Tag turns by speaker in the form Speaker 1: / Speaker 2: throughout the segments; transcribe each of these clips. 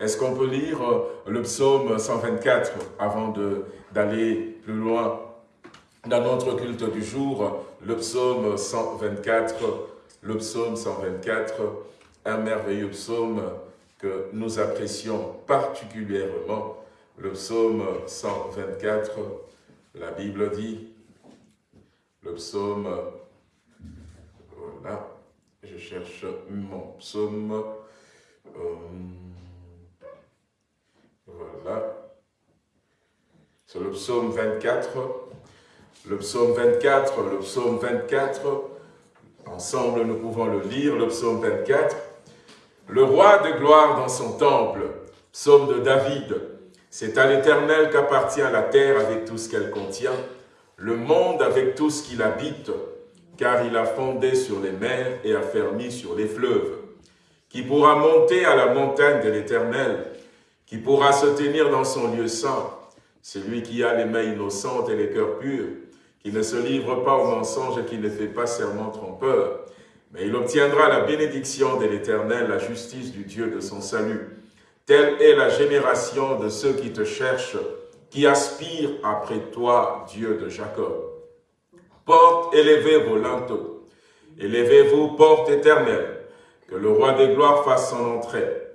Speaker 1: Est-ce qu'on peut lire le psaume 124 avant d'aller plus loin dans notre culte du jour? Le psaume 124, le psaume 124, un merveilleux psaume que nous apprécions particulièrement. Le psaume 124, la Bible dit, le psaume, voilà, je cherche mon psaume, euh, voilà, c'est le psaume 24, le psaume 24, le psaume 24, ensemble nous pouvons le lire, le psaume 24, le roi de gloire dans son temple, psaume de David, c'est à l'Éternel qu'appartient la terre avec tout ce qu'elle contient, le monde avec tout ce qu'il habite, car il a fondé sur les mers et a sur les fleuves. Qui pourra monter à la montagne de l'Éternel, qui pourra se tenir dans son lieu saint, celui qui a les mains innocentes et les cœurs purs, qui ne se livre pas au mensonge et qui ne fait pas serment trompeur, mais il obtiendra la bénédiction de l'Éternel, la justice du Dieu de son salut. Telle est la génération de ceux qui te cherchent, qui aspirent après toi, Dieu de Jacob. Porte, élevez vos linteaux. Élevez-vous, porte éternelle. Que le roi des gloires fasse son entrée.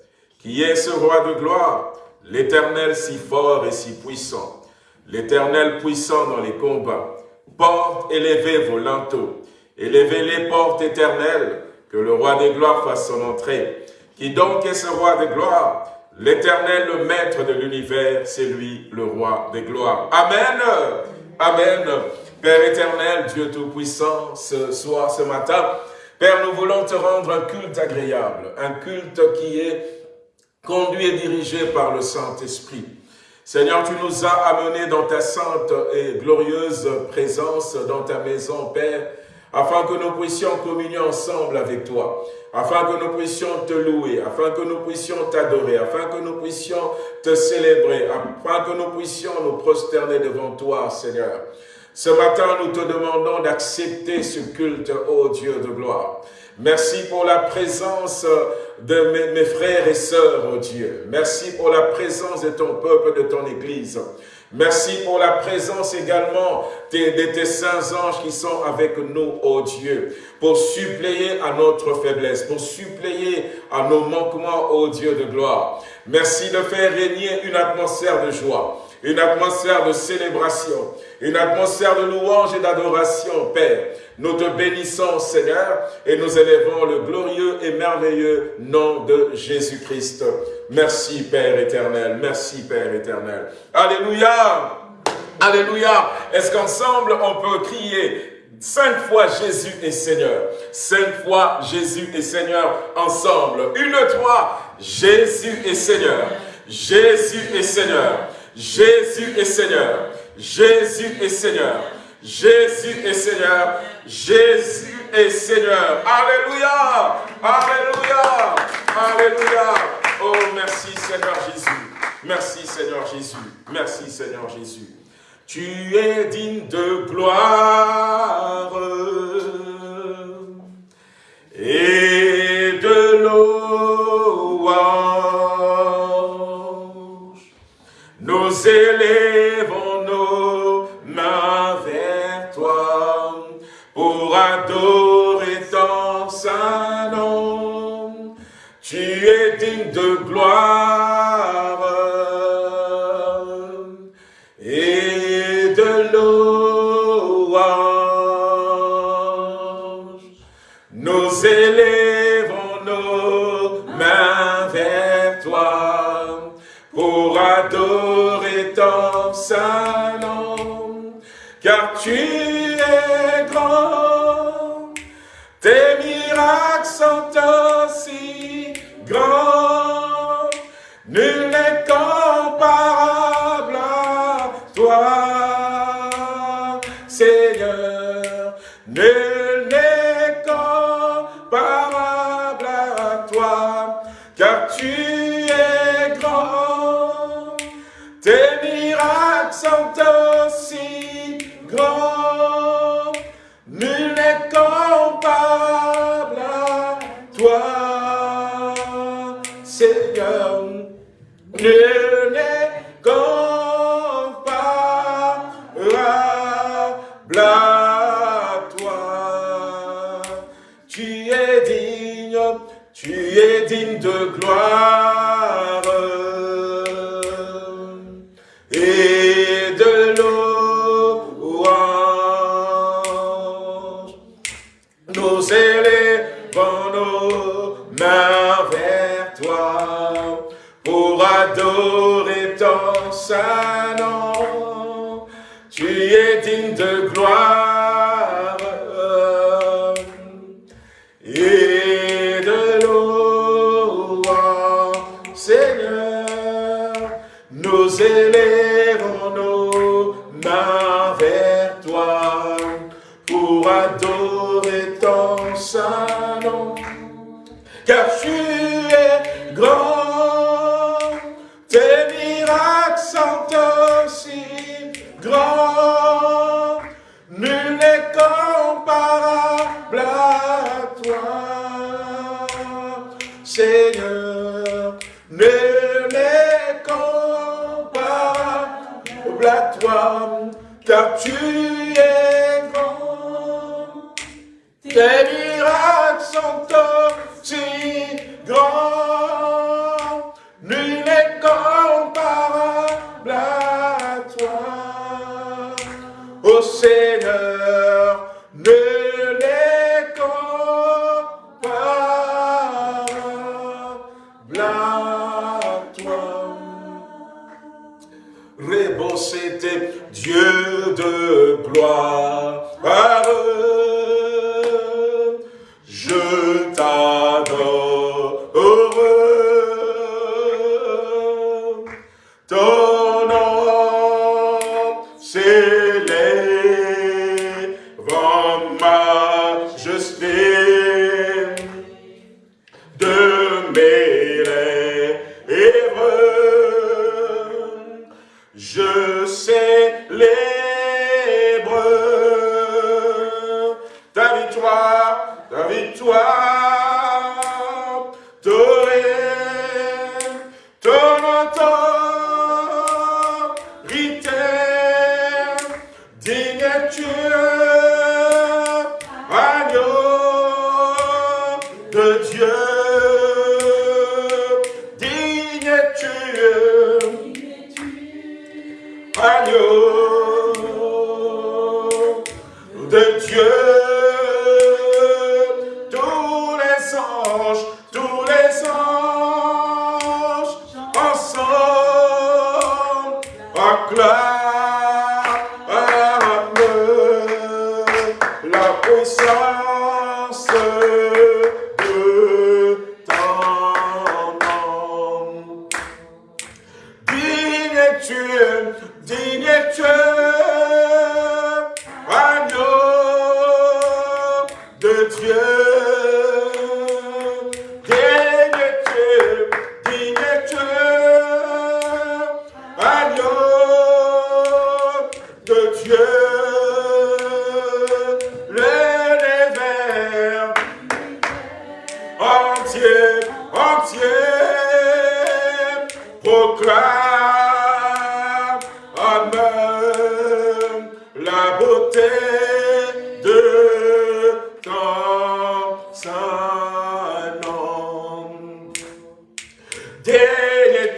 Speaker 1: Qui est ce roi de gloire L'éternel si fort et si puissant. L'éternel puissant dans les combats. Porte, élevez vos linteaux. Élevez les portes éternelles. Que le roi des gloires fasse son entrée. Qui donc est ce roi des gloires L'éternel, le maître de l'univers, c'est lui le roi des gloires. Amen. Amen. Père éternel, Dieu Tout-Puissant, ce soir, ce matin, Père, nous voulons te rendre un culte agréable, un culte qui est conduit et dirigé par le Saint-Esprit. Seigneur, tu nous as amenés dans ta sainte et glorieuse présence, dans ta maison, Père, afin que nous puissions communier ensemble avec toi, afin que nous puissions te louer, afin que nous puissions t'adorer, afin que nous puissions te célébrer, afin que nous puissions nous prosterner devant toi, Seigneur. Ce matin, nous te demandons d'accepter ce culte, ô Dieu de gloire. Merci pour la présence de mes, frères et sœurs, ô Dieu. Merci pour la présence de ton peuple, de ton Église. Merci pour la présence également de, tes saints anges qui sont avec nous, ô Dieu, pour suppléer à notre faiblesse, pour suppléer à nos manquements, ô Dieu de gloire. Merci de faire régner une atmosphère de joie, une atmosphère de célébration, une atmosphère de louange et d'adoration, Père. Nous te bénissons, Seigneur, et nous élevons le glorieux et merveilleux nom de Jésus-Christ. Merci, Père éternel. Merci, Père éternel. Alléluia. Alléluia. Est-ce qu'ensemble, on peut crier Cinq fois Jésus est Seigneur? Cinq fois Jésus est Seigneur ensemble. Une, trois. Jésus est Seigneur. Jésus est Seigneur. Jésus est Seigneur. Jésus est Seigneur. Jésus est Seigneur. Jésus est Seigneur. Alléluia. Alléluia. Alléluia. Oh, merci Seigneur Jésus. Merci Seigneur Jésus. Merci Seigneur Jésus. Tu es digne de gloire et de louange. Nous élèvons Tu es digne de gloire et de louange. Nous élèvons nos mains vers toi pour adorer ton saint nom, car tu es grand, tes miracles sont aussi grands, nul n'est comparable à toi, Seigneur, nul n'est comparable à toi, car tu es grand, tes miracles sont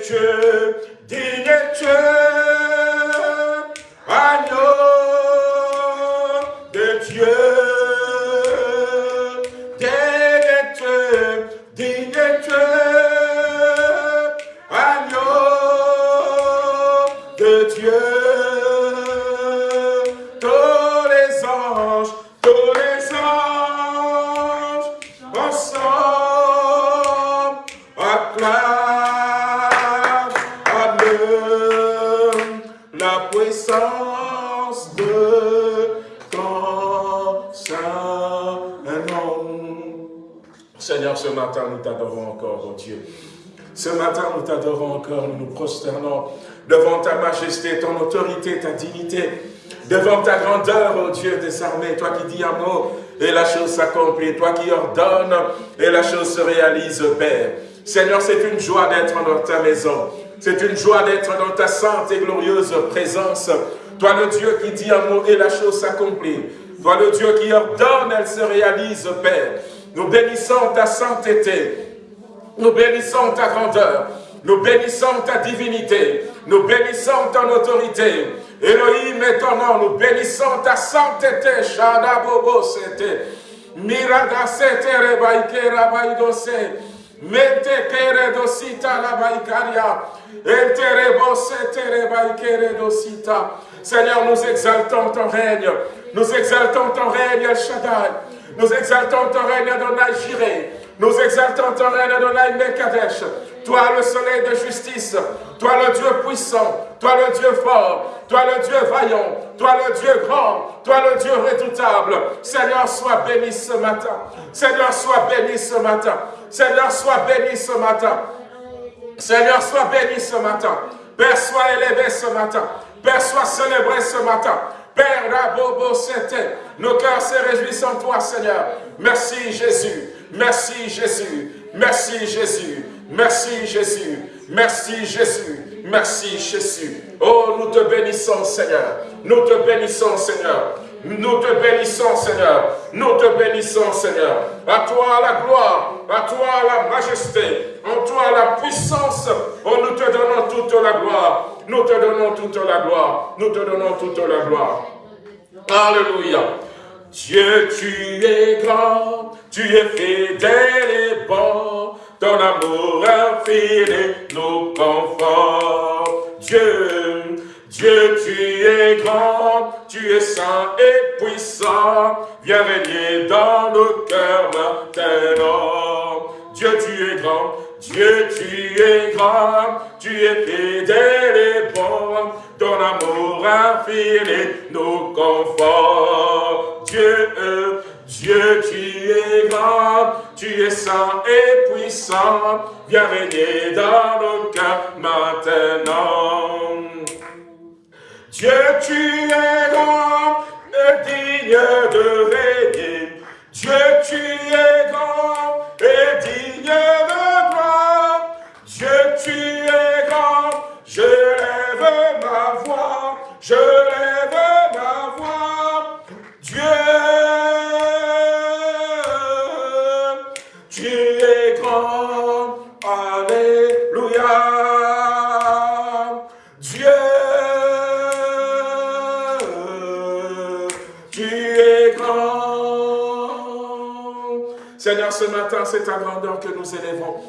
Speaker 1: Dieu, digne Dieu. S'accomplit, toi qui ordonnes et la chose se réalise, Père. Seigneur, c'est une joie d'être dans ta maison. C'est une joie d'être dans ta sainte et glorieuse présence. Toi le Dieu qui dit un mot et la chose s'accomplit. Toi le Dieu qui ordonne, elle se réalise, Père. Nous bénissons ta sainteté. Nous bénissons ta grandeur. Nous bénissons ta divinité. Nous bénissons ton autorité. Elohim est ton nom. Nous bénissons ta sainteté. Shada Bobo Sete. Mirada Sete Rebaike Rabaidose. Mente Kere Dosita Rabaikaria. Enterebo Sete Rebaike Dosita. Seigneur, nous exaltons ton règne. Nous exaltons ton règne, El Shaddai. Nous exaltons ton règne, Adonai Jireh. Nous exaltons ton règne, Adonai Mekadesh. Toi, le soleil de justice. Toi, le Dieu puissant. Toi, le Dieu fort. Toi, le Dieu vaillant. Toi, le Dieu grand. Toi, le Dieu redoutable. Seigneur, sois béni ce matin. Seigneur, sois béni ce matin. Seigneur, sois béni ce matin. Seigneur, sois béni ce matin. Père, sois élevé ce matin. Père, sois célébré ce matin. Père, Rabobo, c'était. Nos cœurs se réjouissent en toi, Seigneur. Merci, Jésus. Merci, Jésus. Merci, Jésus. Merci, Jésus. Merci, Jésus. Merci, Jésus. Oh, nous te bénissons, Seigneur. Nous te bénissons, Seigneur. Nous te bénissons, Seigneur. Nous te bénissons, Seigneur. À toi la gloire, à toi la majesté, en toi la puissance. Oh, nous te donnons toute la gloire. Nous te donnons toute la gloire. Nous te donnons toute la gloire. Alléluia. Dieu, tu es grand, tu es fidèle et bon, ton amour infini nous conforte. Dieu, Dieu, tu es grand, tu es saint et puissant, viens régner dans nos cœurs maintenant. Dieu, tu es grand, Dieu, tu es grand, tu es fidèle et bon, ton amour infini nous conforte. Dieu, Dieu, tu es grand, tu es saint et puissant, viens régner dans nos cœurs maintenant. Dieu, tu es grand et digne de régner. Dieu, tu es grand et digne de tu es grand, je lève ma voix, je lève ma voix. Dieu, tu es grand, Alléluia. Dieu, tu es grand. Seigneur, ce matin, c'est ta grandeur que nous élevons.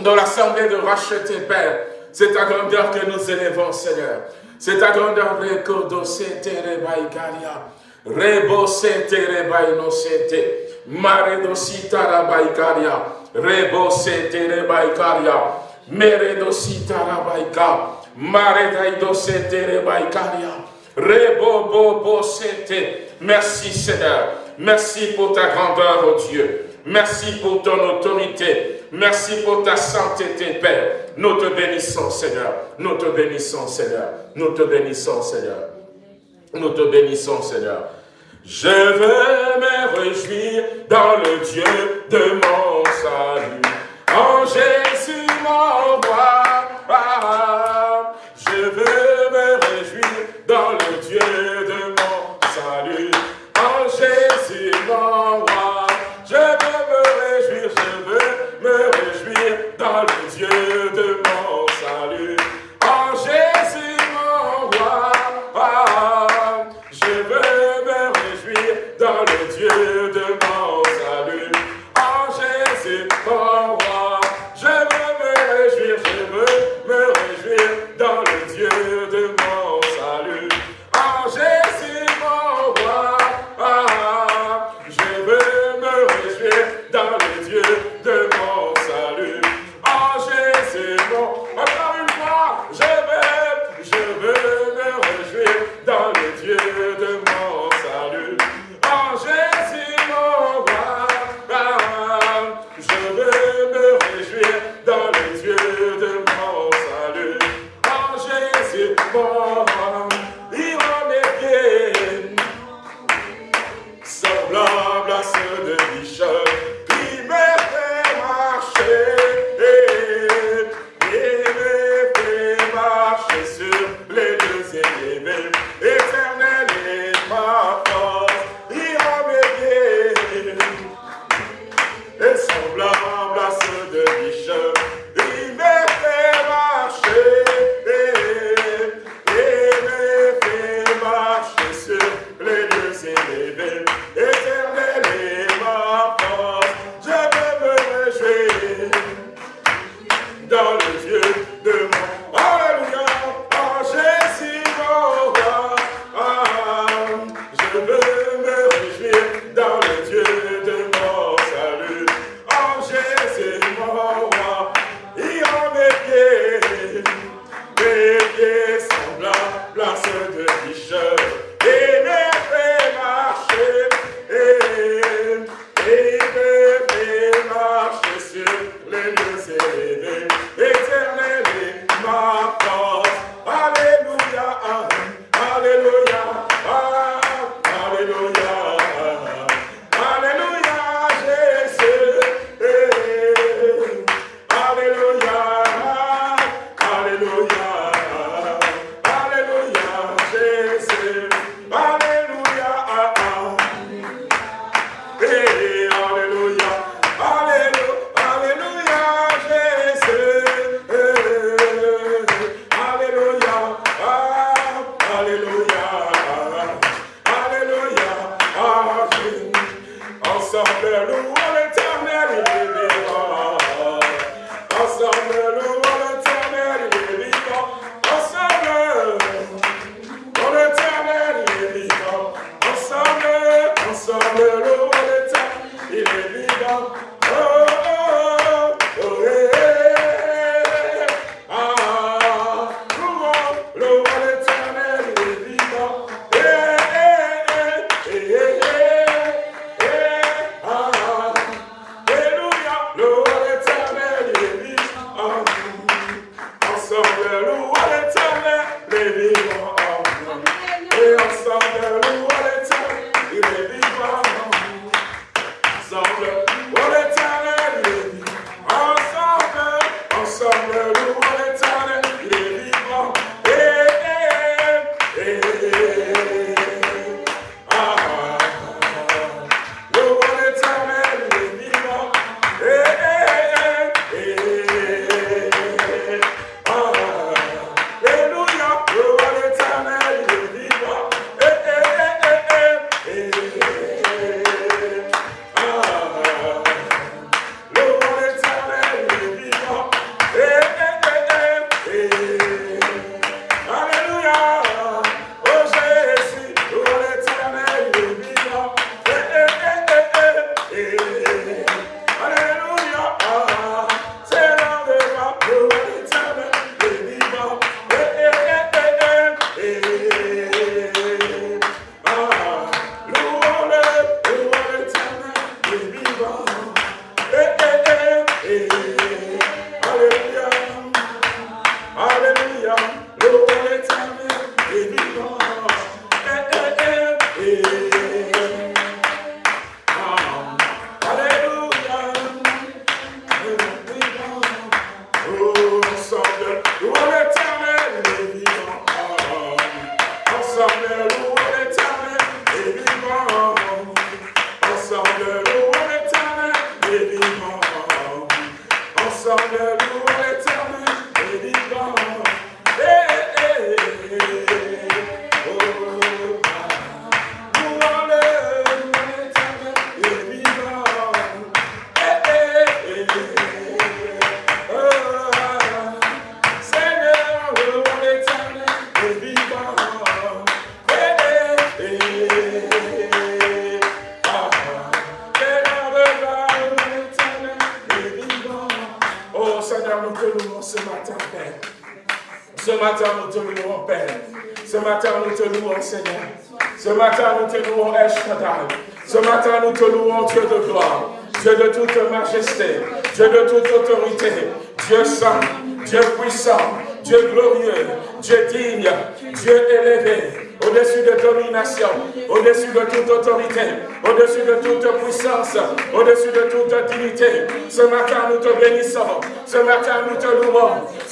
Speaker 1: Dans l'assemblée de racheter, Père, c'est ta grandeur que nous élevons, Seigneur. C'est ta grandeur, Rekodosete Rebaikaria. Rebosete Rebainosete. Maredosita Rabaikaria. Rebosete Rebaikaria. Meredosita Rabaika. Maredaidosete Rebaikaria. Rebobobosete. Merci, Seigneur. Merci pour ta grandeur, oh Dieu. Merci pour ton autorité. Merci pour ta sainteté, Père. Nous te bénissons, Seigneur. Nous te bénissons, Seigneur. Nous te bénissons, Seigneur. Nous te bénissons, Seigneur. Je veux me réjouir dans le Dieu de mon salut. En Jésus, mon roi.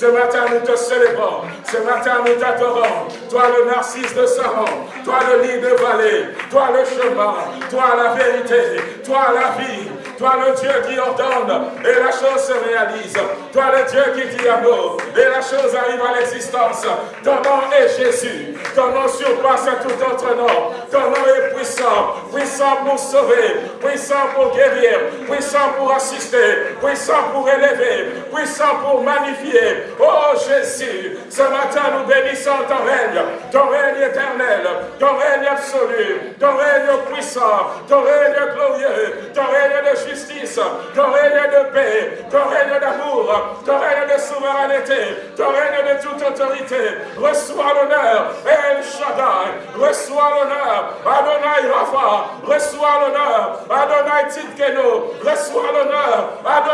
Speaker 1: Ce matin, nous te célébrons. Ce matin, nous t'adorons. Toi, le narcisse de Saron. Toi, le lit de vallée. Toi, le chemin. Toi, la vérité. Toi, la vie. Toi, le Dieu qui ordonne et la chose se réalise. Toi, le Dieu qui dit nous et la chose arrive à l'existence. Ton nom est Jésus. Ton nom surpasse tout autre nom. Ton nom est puissant. Puissant pour sauver. Puissant pour guérir. Puissant pour assister. Puissant pour élever. Puissant pour magnifier. Oh Jésus, ce matin nous bénissons ton règne, ton règne éternel, ton règne absolu, ton règne puissant, ton règne glorieux, ton règne de justice, ton règne de paix, ton règne d'amour, ton règne de souveraineté, ton règne de toute autorité. Reçois l'honneur, El Shaddai, reçois l'honneur, Adonai Rafa, reçois l'honneur, Adonai Tidkeno, reçois l'honneur, Adonai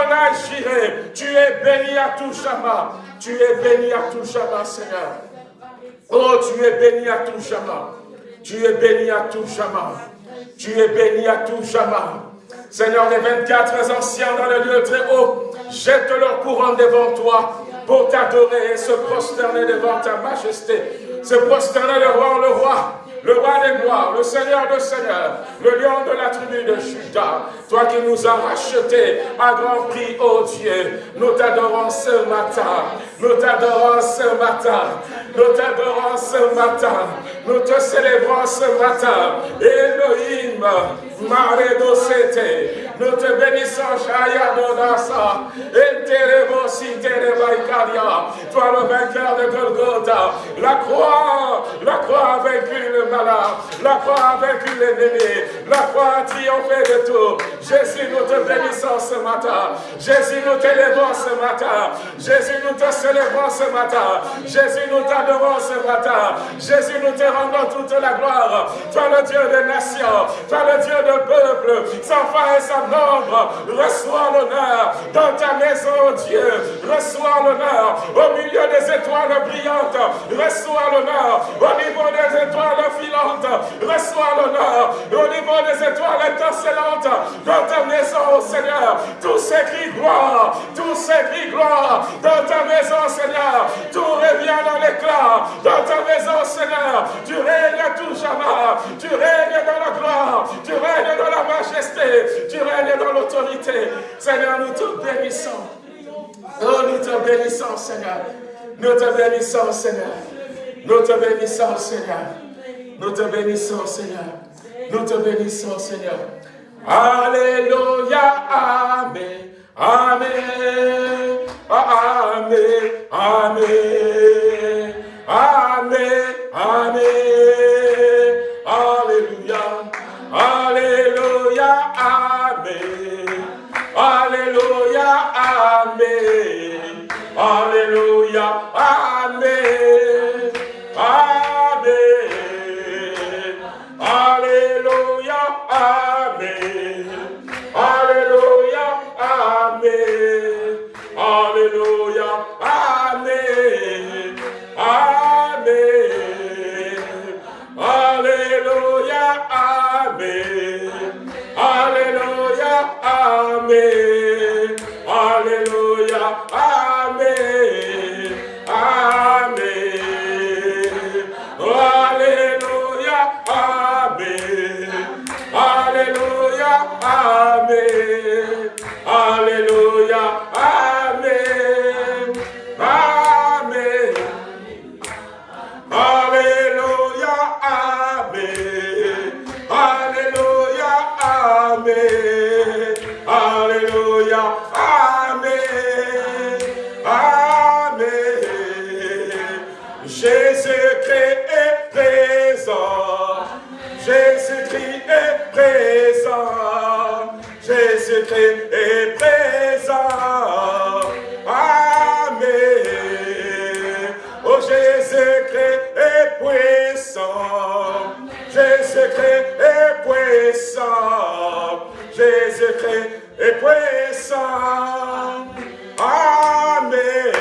Speaker 1: Tu es béni à tout Shama, tu es béni à tout Shama, Seigneur. Oh, tu es béni à tout Shama. Tu es béni à tout Shama. Tu es béni à tout Shama. Seigneur, les 24 anciens dans le lieu très haut jettent leur courant devant toi pour t'adorer et se prosterner devant ta majesté. Se prosterner devant le roi des gloires, le Seigneur de seigneurs, le lion de la tribu de Judas, toi qui nous as rachetés à grand prix, ô Dieu, nous t'adorons ce matin, nous t'adorons ce matin, nous t'adorons ce matin, nous te célébrons ce matin, Elohim, Maredosete, nous te bénissons, Shaya Dodasa, Enterebo Sinterebaikaria, toi le vainqueur de Golgotha, la croix, la croix a vaincu le la croix a vaincu l'ennemi. La croix a triomphé de tout. Jésus, nous te bénissons ce matin. Jésus, nous t'élèvons ce matin. Jésus, nous te célébrons ce matin. Jésus, nous t'adorons ce matin. Jésus, nous te rendons toute la gloire. Toi, le Dieu des nations. Toi, le Dieu de peuple. Sans fin et sans nombre. Reçois l'honneur dans ta maison, Dieu. Reçois l'honneur au milieu des étoiles brillantes. Reçois l'honneur au niveau des étoiles Reçois l'honneur au niveau des étoiles étincelantes dans ta maison, Seigneur. Tous ces cris gloire, tous ces cris gloire dans ta maison, Seigneur. Tout revient dans l'éclat dans ta maison, Seigneur. Tu règnes à tout jamais. Tu règnes dans la gloire. Tu règnes dans la majesté. Tu règnes dans l'autorité. Seigneur, nous te bénissons. Oh, nous te bénissons, Seigneur. Nous te bénissons, Seigneur. Nous te bénissons, Seigneur. Nous te bénissons, Seigneur. Nous te bénissons, Seigneur. Alléluia, Amen. Amen. Amen. Amen. Amen. Amen. Amen. Alléluia. Amen. Amen. Alléluia, Amen. Alléluia, Amen. Alléluia, Amen. Amen. Alléluia, Amen. Alléluia, Amen. Amen. Alléluia. Amen. Amen. Alléluia. Amen. Alléluia. Amen. Alléluia. Amen. Amen. Jésus-Christ est présent. Jésus-Christ est présent. Amen. Oh, Jésus-Christ est puissant. Jésus-Christ est puissant. Jésus-Christ est puissant. Amen.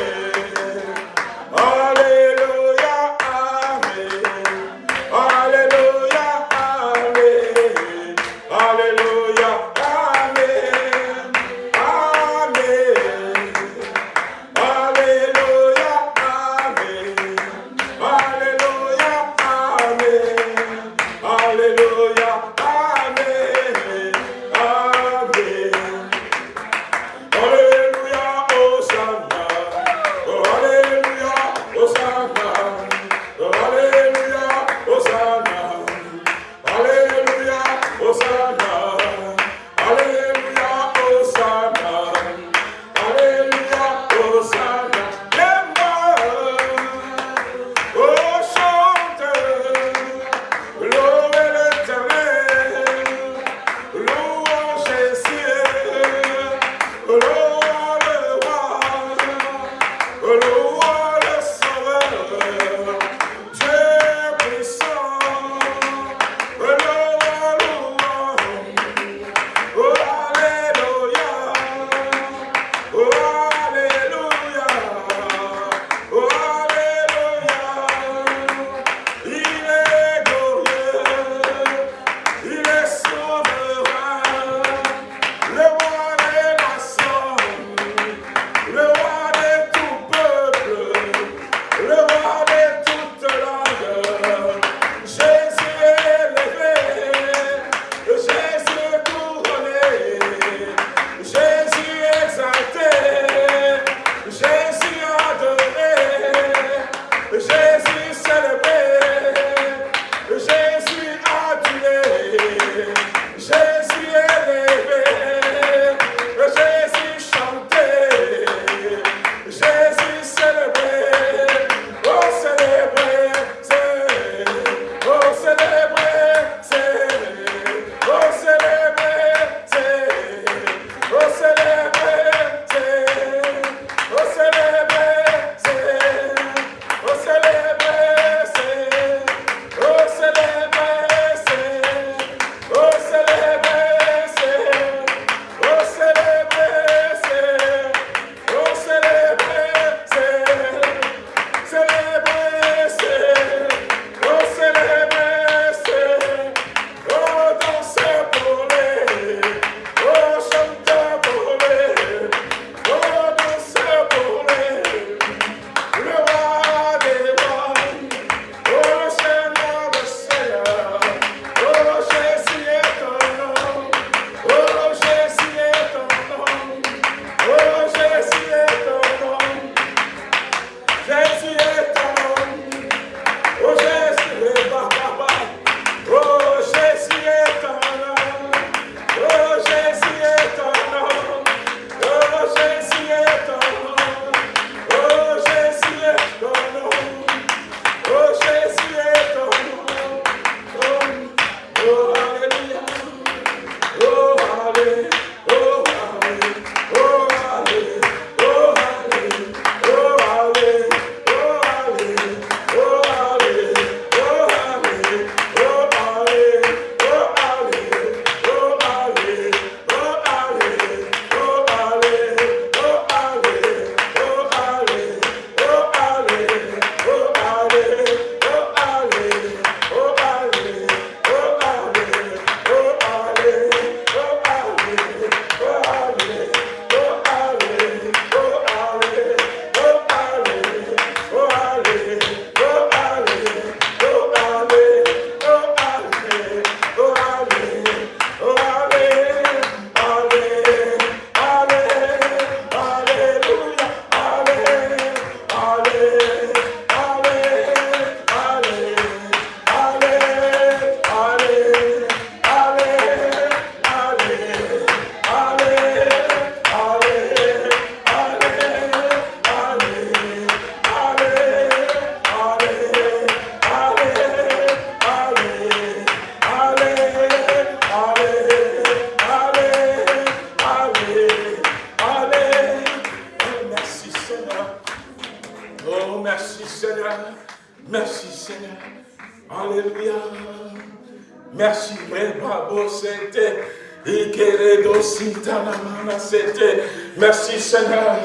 Speaker 1: Merci Seigneur.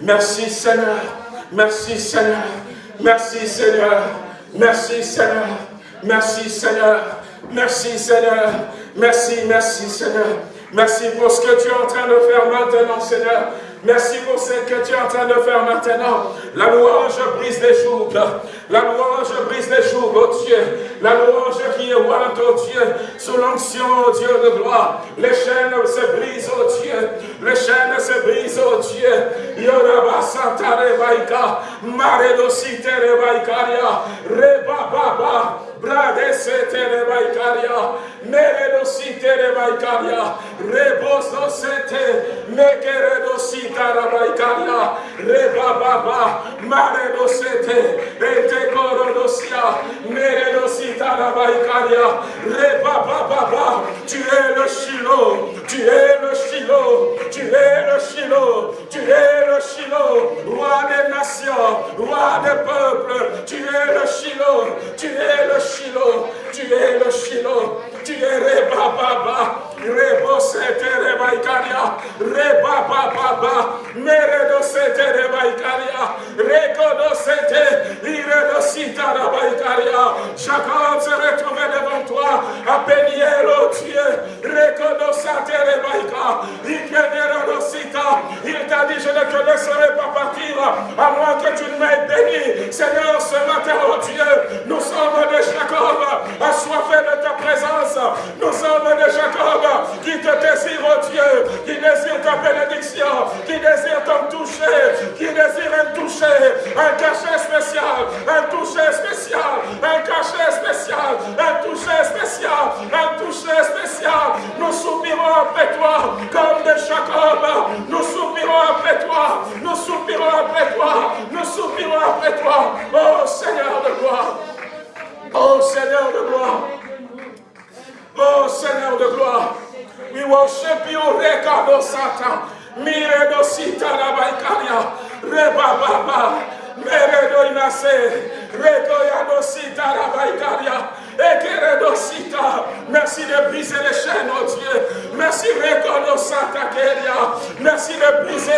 Speaker 1: Merci Seigneur. Merci Seigneur. Merci Seigneur. Merci Seigneur. Merci Seigneur. Merci Seigneur. Merci, merci Seigneur. Merci pour ce que tu es en train de faire maintenant, Seigneur. Merci pour ce que tu es en train de faire maintenant. La louange brise les jougs. La louange brise les jougs, oh Dieu. La louange qui est ouante, oh Dieu. Sous l'onction, oh Dieu de gloire. Les chaînes se brisent, oh Dieu. Les chaînes se brisent, oh Dieu. Yoraba Santa Rebaika. Baba. Bradesete Rebaikaria. Meredosite Rebaikaria. Rebososete. Mekeredosita Rebaikaria. Reba Baba. Maredosete. Ete tu es le Chilo, tu es le Chilo, tu es le Chilo, tu es le Chilo, roi des nations, roi des peuples, tu es le Chilo, tu es le Chilo, tu es le Chilo, tu es Reba Baba, Rebo Sete Reba Ikaria, Reba Baba, Meredo Sete Reba Ikaria, Rekodo Sete, Iredo Sita Reba Ikaria, Jacob se retrouvait devant toi, à Péniel, oh Dieu, Rekodo Sate Reba Ikaria, Sita, il t'a. Dit, je ne te laisserai pas partir, à moins que tu ne m'aies béni, Seigneur, ce matin, oh Dieu, nous sommes de Jacob, assoiffés de ta présence, nous sommes de Jacob qui te désire, oh Dieu, qui désire ta bénédiction, qui désire ton toucher, qui désire un toucher, un cachet spécial, un toucher spécial, un cachet spécial, un toucher spécial, un toucher spécial. Nous soupirons après toi comme de Jacob. Nous soupirons après toi. Nous soupirons après toi. Nous soupirons après toi. Oh Seigneur de gloire. Oh Seigneur de gloire. Oh Seigneur de gloire. We worship you, Rekado Sata. Miredo Sita Rabaikaria. Reba Baba. Meredo Inase. Rekoyado Sita Rabaikaria. Merci de briser les chaînes, oh Dieu. Merci Merci de briser.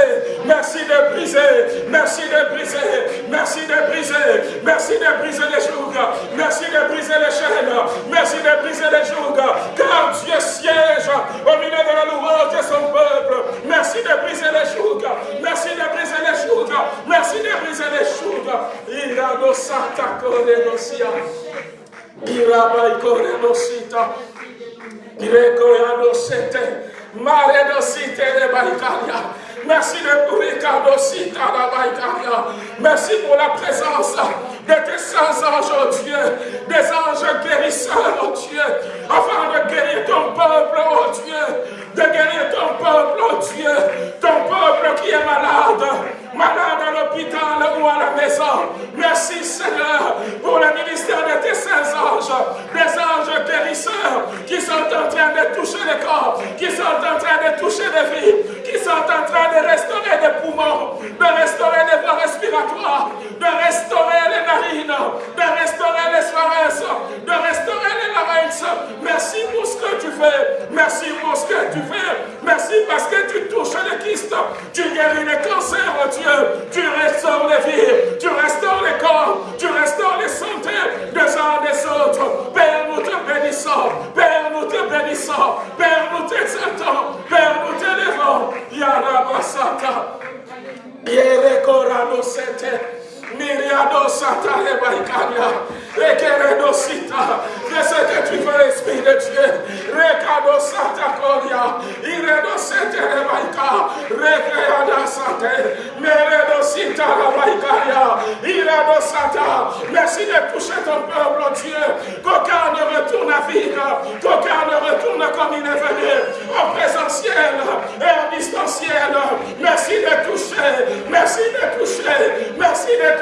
Speaker 1: Merci de briser. Merci de briser. Merci de briser. Merci de briser les jougs. Merci de briser les chaînes. Merci de briser les jougs. Car Dieu siège au milieu de la louange de son peuple. Merci de briser les jougs. Merci de briser les jougs. Merci de briser les jougs. Irado Santa Coredosia. Irabai Korenosita. Ireko Yadosete. Maredosite de Baikaria. Merci de Ricardo Sita Merci pour la présence de tes saints anges, oh Dieu, des anges guérisseurs, oh Dieu, afin de guérir ton peuple, oh Dieu, de guérir ton peuple, oh Dieu, ton peuple qui est malade, malade à l'hôpital ou à la maison. Merci Seigneur pour le ministère de tes saints anges, des anges guérisseurs qui sont en train de toucher les corps, qui sont en train de toucher les vies, qui sont en train de restaurer les poumons, de restaurer les voies respiratoires, de restaurer les narines, de restaurer les pharynx, de restaurer les larynx. Merci pour ce que tu fais. Merci pour ce que tu fais. Merci parce que tu touches les kystes, tu guéris les cancers, oh Dieu. Tu restaures les vies, tu restaures les corps, tu restaures les santé des uns des autres. Père, nous te bénissons. Père, nous te bénissons. Père, nous t'exaltons. Yarabasata. Yerekorano sete. Miriado Satare Baikaria, Rekeredo Sita, fais ce que tu veux, Esprit de Dieu, Rekado Sata Koria, Iredo Setere Baika, Rekeada Sate, Meredo Sita Baikaria, Iredo Sata, merci de toucher ton peuple, Dieu, qu'aucun ne retourne à vivre, qu'aucun ne retourne comme il est venu, en présentiel et en distanciel, merci de toucher, merci de toucher, merci de toucher,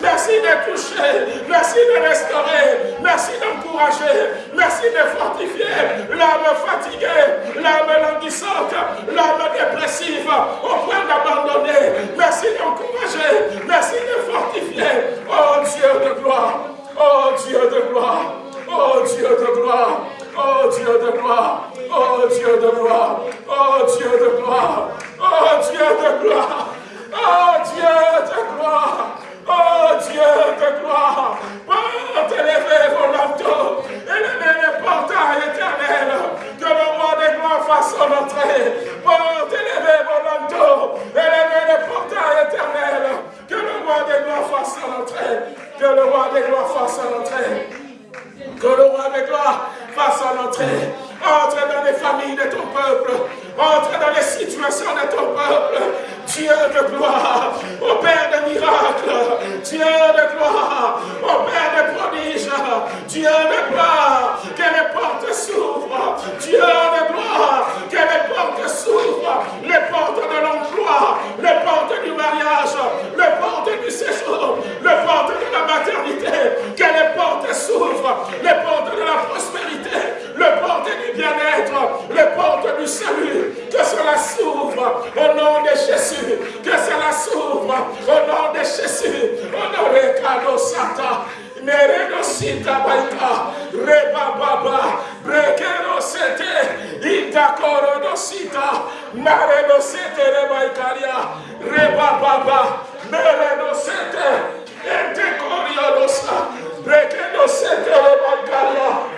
Speaker 1: merci de toucher, merci de restaurer, merci d'encourager, merci de fortifier l'âme fatiguée, l'âme languissante, l'âme dépressive, au point d'abandonner. Merci d'encourager, merci de fortifier. Oh Dieu de gloire, oh Dieu de gloire, oh Dieu de gloire. Oh Dieu de gloire, oh Dieu de gloire, oh Dieu de gloire, oh Dieu de gloire. Oh Dieu, de gloire. Oh Dieu, de gloire. Oh, t'élever vos manteaux. Élevez les portails éternels. Que le roi des gloires fasse son entrée. Oh, t'élever vos manteaux. Élevez les portails éternels. Que le roi des gloires fasse son entrée. Que le roi des gloires fasse son entrée. Que le roi des gloires fasse son entrée. Entre dans les familles de ton peuple entre dans les situations de ton peuple. Dieu de gloire, ô oh Père de miracles, Dieu de gloire, au Père de prodiges, Dieu de gloire, que les portes s'ouvrent, Dieu de gloire, que les portes s'ouvrent, les portes de l'emploi, les portes du mariage, les portes du séjour, les portes de la maternité, que les portes s'ouvrent, les portes de la prospérité, le porte du bien-être, le porte du salut. Que cela s'ouvre au nom de Jésus. Que cela s'ouvre au nom de Jésus. Au nom de Kado Satan. Nereno sita baita, reba baba, brekero sete, ita korono sita, nareno sete reba italia, reba baba, nereno sete, ente korionosa, brekero sete reba italia,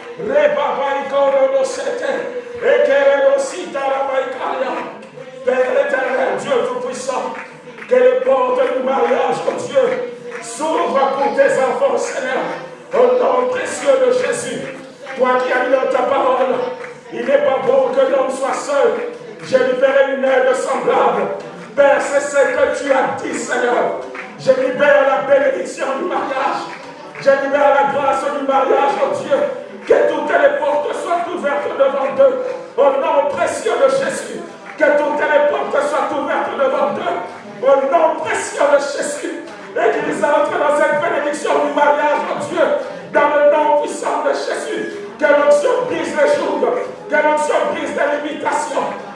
Speaker 1: Père éternel, Dieu Tout-Puissant, que les portes du mariage, oh Dieu, s'ouvrent pour tes enfants, Seigneur, au nom précieux de Jésus. Toi qui as mis dans ta parole, il n'est pas bon que l'homme soit seul. Je libéré une aide semblable. Père, c'est ce que tu as dit, Seigneur. Je libère la bénédiction du mariage. Je libère la grâce du mariage, oh Dieu. Que toutes les portes soient ouvertes devant eux. Au nom précieux de Jésus. Que toutes les portes soient ouvertes devant eux. Au nom précieux de Jésus. Et qu'ils entrent dans
Speaker 2: cette bénédiction du mariage, oh Dieu. Dans le nom puissant de Jésus. Que l'onction brise les jours. Que l'onction brise les limitations.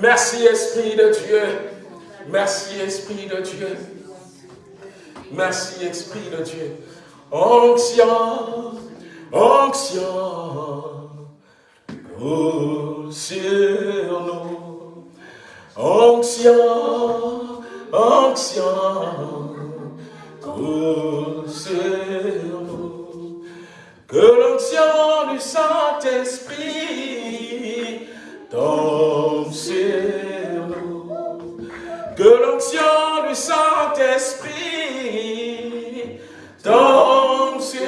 Speaker 2: Merci Esprit de Dieu. Merci Esprit de Dieu. Merci Esprit de Dieu. Onction, onction, oh, sur nous. Onction, onction, oh, sur nous. Que l'onction du Saint-Esprit sur nous. Que l'onction du Saint-Esprit tombe sur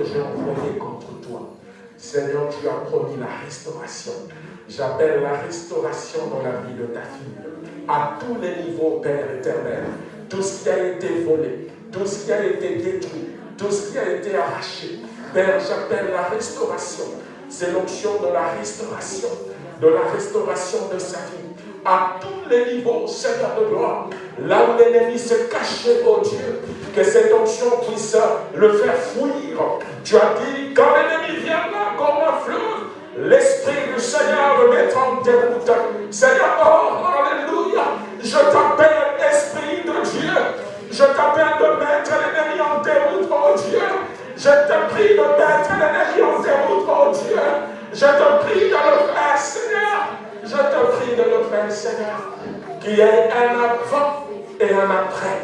Speaker 2: que j'ai envoyée contre toi. Seigneur, tu as promis la restauration. J'appelle la restauration dans la vie de ta fille. À tous les niveaux, Père éternel. Tout ce qui a été volé, tout ce qui a été détruit, tout ce qui a été arraché. Père, j'appelle la restauration. C'est l'onction de la restauration, de la restauration de sa vie. À tous les niveaux, Seigneur de gloire. Là où l'ennemi se cachait, oh Dieu, que cette onction puisse le faire fuir. Tu as dit, quand l'ennemi viendra comme un fleuve, l'Esprit du Seigneur me mettra en déroute. Seigneur, oh, Alléluia, je t'appelle Esprit de Dieu. Je t'appelle de mettre l'ennemi en déroute, oh Dieu. Je te prie de mettre l'ennemi en déroute, oh Dieu. Je te prie de le faire, Seigneur. Je te prie de le faire, Seigneur. Qu'il y ait un avant et un après.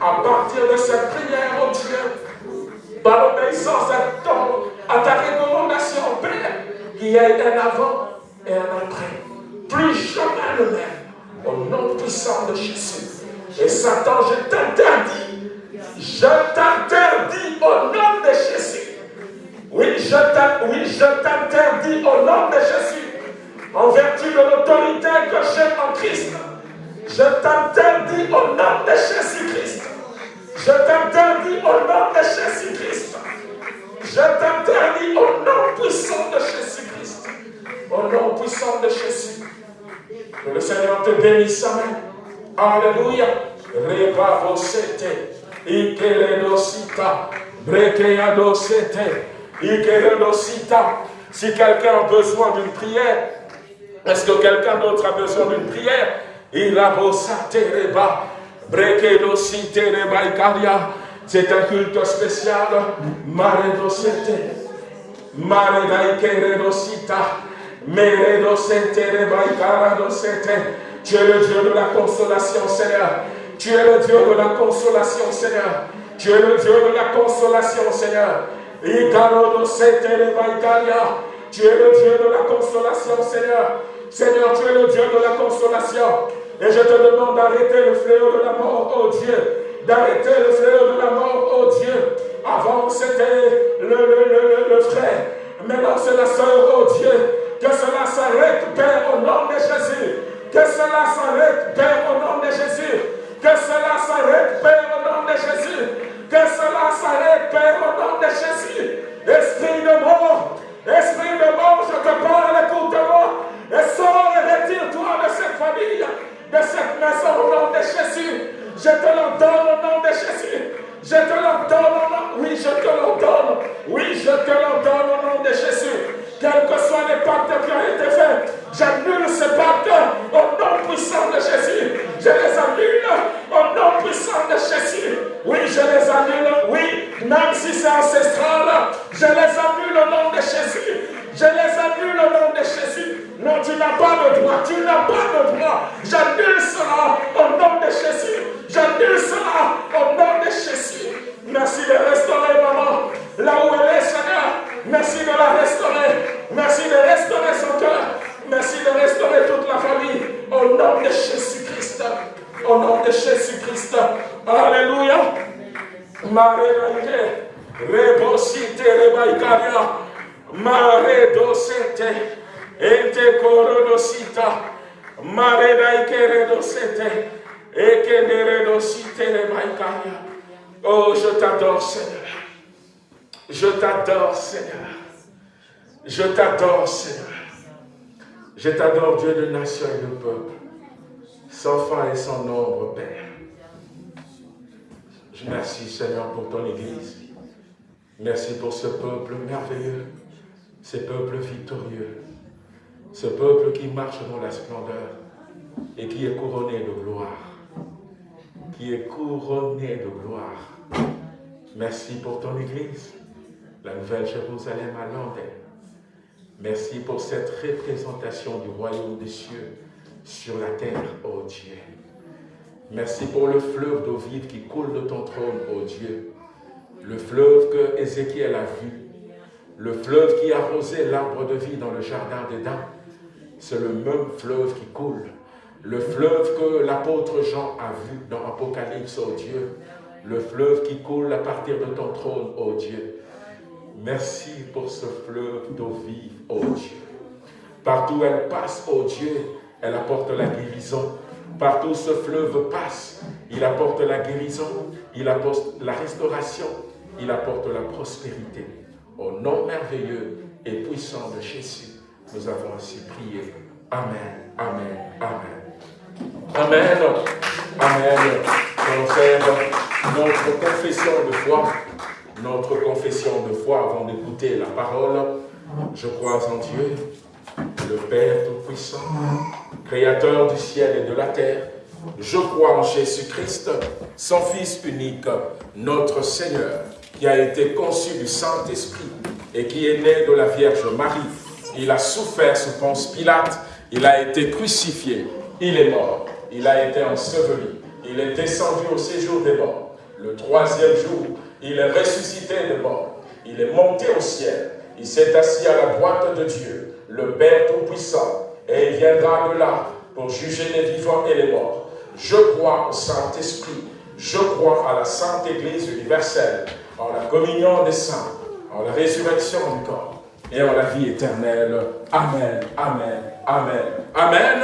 Speaker 2: À partir de cette prière, oh Dieu, par l'obéissance à, ton, à ta recommandation, Père, qu'il y ait un avant et un après. Plus jamais le même. Au nom puissant de Jésus. Et Satan, je t'interdis. Je t'interdis au nom de Jésus. Oui, je t'interdis au nom de Jésus. En vertu de l'autorité que j'ai en Christ? Je t'interdis au nom de Jésus-Christ. Je t'interdis au nom de Jésus-Christ. Je t'interdis au nom puissant de Jésus-Christ. Au nom puissant de Jésus. Que le Seigneur te bénisse. Amen. Alléluia. Si quelqu'un a besoin d'une prière, est-ce que quelqu'un d'autre a besoin d'une prière? Il a reba. Brekedosite reba ikaria. C'est un culte spécial. Maredosete. Maredaikeredosita. Tu es le Dieu de la consolation, Seigneur. Tu es le Dieu de la consolation, Seigneur. Tu es le Dieu de la consolation, Seigneur. Tu es le Dieu de la consolation, Seigneur. Seigneur, tu es le Dieu de la consolation. Et je te demande d'arrêter le fléau de la mort, oh Dieu. D'arrêter le fléau de la mort, oh Dieu. Avant, c'était le, le, le frère. Maintenant, c'est la soeur, oh Dieu. Que cela s'arrête, Père, au nom de Jésus. Que cela s'arrête, Père, au nom de Jésus. Que cela s'arrête, Père, au nom de Jésus. Que cela s'arrête, Père, au nom de Jésus. Esprit de mort, esprit de mort, je te parle, écoute-moi. Et sors et retire-toi de cette famille, de cette maison au nom de Jésus. Je te l'ordonne au nom de Jésus. Je te l'ordonne. Oui, je te l'ordonne. Oui, je te l'ordonne au nom de Jésus quels que soient les pactes qui ont été faits, j'annule ces pactes au nom puissant de Jésus. Je les annule au nom puissant de Jésus. Oui, je les annule, oui, même si c'est ancestral, je les annule au nom de Jésus. Je les annule au nom de Jésus. Non, tu n'as pas le droit, tu n'as pas le droit. J'annule cela au nom de Jésus. J'annule cela au nom de Jésus. Merci de restaurer maman là où elle est, Seigneur. Merci de la restaurer. Merci de restaurer son cœur. Merci de restaurer toute la famille. Au nom de Jésus-Christ. Au nom de Jésus-Christ. Alléluia. Marie Rebosite rebaikaria. Mare. Ente korodosita. Mare daikere. Ekenere dosite rebaikaria. Oh, je t'adore, Seigneur. Je t'adore, Seigneur. Je t'adore, Seigneur. Je t'adore, Dieu de nation et de peuple, sans fin et sans nombre, Père. Je merci, Seigneur, pour ton Église. Merci pour ce peuple merveilleux, ce peuple victorieux, ce peuple qui marche dans la splendeur et qui est couronné de gloire. Qui est couronné de gloire. Merci pour ton Église la nouvelle Jérusalem à Londres. Merci pour cette représentation du royaume des cieux sur la terre, ô Dieu. Merci pour le fleuve d'eau vive qui coule de ton trône, ô Dieu. Le fleuve que Ézéchiel a vu. Le fleuve qui arrosait l'arbre de vie dans le jardin d'Éden. C'est le même fleuve qui coule. Le fleuve que l'apôtre Jean a vu dans Apocalypse, ô Dieu. Le fleuve qui coule à partir de ton trône, ô Dieu. Merci pour ce fleuve d'eau vive, oh Dieu. Partout elle passe, oh Dieu, elle apporte la guérison. Partout ce fleuve passe, il apporte la guérison, il apporte la restauration, il apporte la prospérité. Au nom merveilleux et puissant de Jésus, nous avons ainsi prié. Amen, Amen, Amen. Amen, Amen. notre confession de foi notre confession de foi avant d'écouter la parole. Je crois en Dieu, le Père Tout-Puissant, Créateur du ciel et de la terre. Je crois en Jésus-Christ, son Fils unique, notre Seigneur, qui a été conçu du Saint-Esprit et qui est né de la Vierge Marie. Il a souffert sous Ponce Pilate, il a été crucifié, il est mort, il a été enseveli, il est descendu au séjour des morts. Le troisième jour, il est ressuscité de mort. Il est monté au ciel. Il s'est assis à la droite de Dieu, le Père Tout-Puissant. Et il viendra de là pour juger les vivants et les morts. Je crois au Saint-Esprit. Je crois à la Sainte Église universelle, en la communion des saints, en la résurrection du corps et en la vie éternelle. Amen, Amen, Amen, Amen,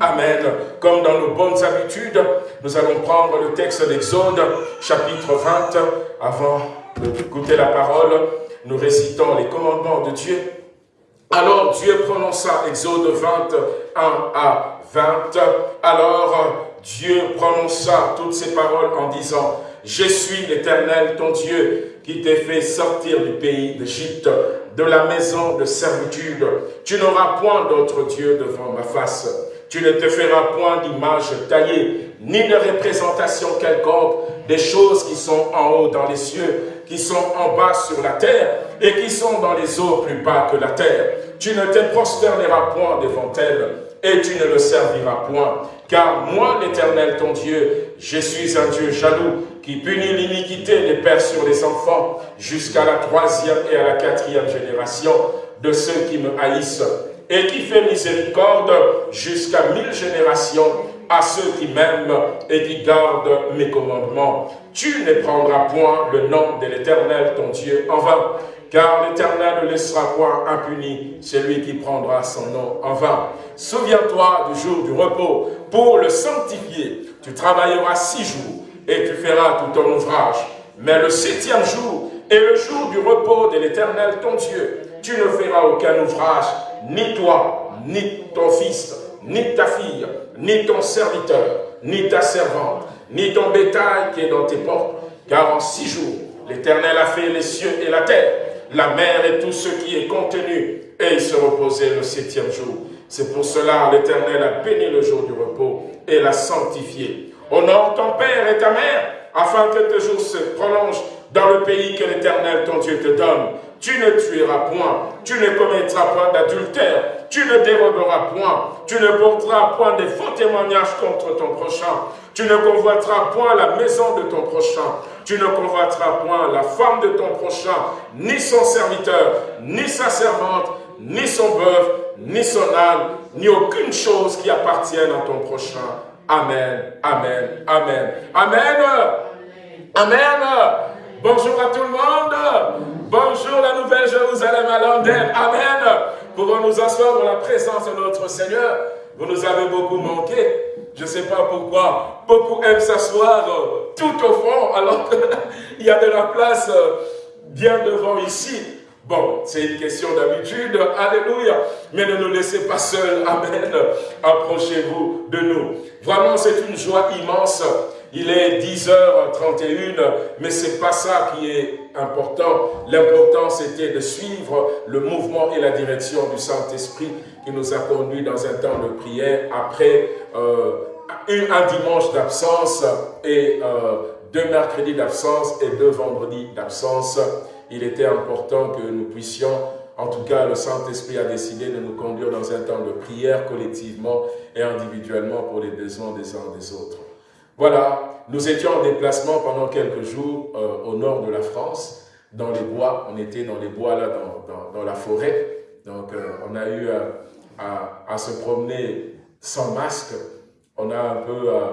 Speaker 2: Amen. Comme dans nos bonnes habitudes,
Speaker 1: Nous allons prendre le texte d'Exode, chapitre 20, avant d'écouter la parole. Nous récitons les commandements de Dieu. Alors Dieu prononça, Exode 21 à 20, alors Dieu prononça toutes ces paroles en disant, je suis l'Éternel, ton Dieu, qui t'ai fait sortir du pays d'Égypte, de la maison de servitude. Tu n'auras point d'autre Dieu devant ma face. Tu ne te feras point d'image taillée, ni de représentation quelconque des choses qui sont en haut dans les cieux, qui sont en bas sur la terre, et qui sont dans les eaux plus bas que la terre. Tu ne te prosterneras point devant elles, et tu ne le serviras point. Car moi, l'Éternel, ton Dieu, je suis un Dieu jaloux, qui punit l'iniquité des pères sur les enfants, jusqu'à la troisième et à la quatrième génération de ceux qui me haïssent, et qui fait miséricorde jusqu'à mille générations à ceux qui m'aiment et qui gardent mes commandements. Tu ne prendras point le nom de l'Éternel, ton Dieu, en vain, car l'Éternel ne laissera point impuni celui qui prendra son nom en vain. Souviens-toi du jour du repos pour le sanctifier. Tu travailleras six jours et tu feras tout ton ouvrage. Mais le septième jour est le jour du repos de l'Éternel ton Dieu. Tu ne feras aucun ouvrage, ni toi, ni ton fils, ni ta fille, ni ton serviteur, ni ta servante, ni ton bétail qui est dans tes portes. Car en six jours, l'Éternel a fait les cieux et la terre, la mer et tout ce qui est contenu, et il se reposait le septième jour. C'est pour cela l'Éternel a béni le jour du repos et l'a sanctifié. Honore ton père et ta mère, afin que tes jours se prolongent dans le pays que l'Éternel ton Dieu te donne. Tu ne tueras point, tu ne commettras point d'adultère, tu ne déroberas point, tu ne porteras point de faux témoignages contre ton prochain, tu ne convoiteras point la maison de ton prochain, tu ne convoiteras point la femme de ton prochain, ni son serviteur, ni sa servante, ni son bœuf, ni son âne, ni aucune chose qui appartienne à ton prochain. Amen, Amen, Amen. Amen. Amen. Bonjour à tout le monde. Bonjour la nouvelle Jérusalem à Londres. Amen. Pouvons nous asseoir dans la présence de notre Seigneur? Vous nous avez beaucoup manqué. Je ne sais pas pourquoi. Beaucoup aiment s'asseoir tout au fond alors qu'il y a de la place bien devant ici. Bon, c'est une question d'habitude, alléluia. Mais ne nous laissez pas seuls, amen. Approchez-vous de nous. Vraiment, c'est une joie immense. Il est 10h31, mais c'est pas ça qui est important. L'important, c'était de suivre le mouvement et la direction du Saint-Esprit qui nous a conduits dans un temps de prière après euh, un dimanche d'absence et euh, deux mercredis d'absence et deux vendredis d'absence il était important que nous puissions, en tout cas le Saint-Esprit a décidé de nous conduire dans un temps de prière collectivement et individuellement pour les besoins des uns des autres. Voilà, nous étions en déplacement pendant quelques jours euh, au nord de la France, dans les bois, on était dans les bois là, dans, la forêt, donc euh, on a eu à, se promener sans masque, on a un peu euh,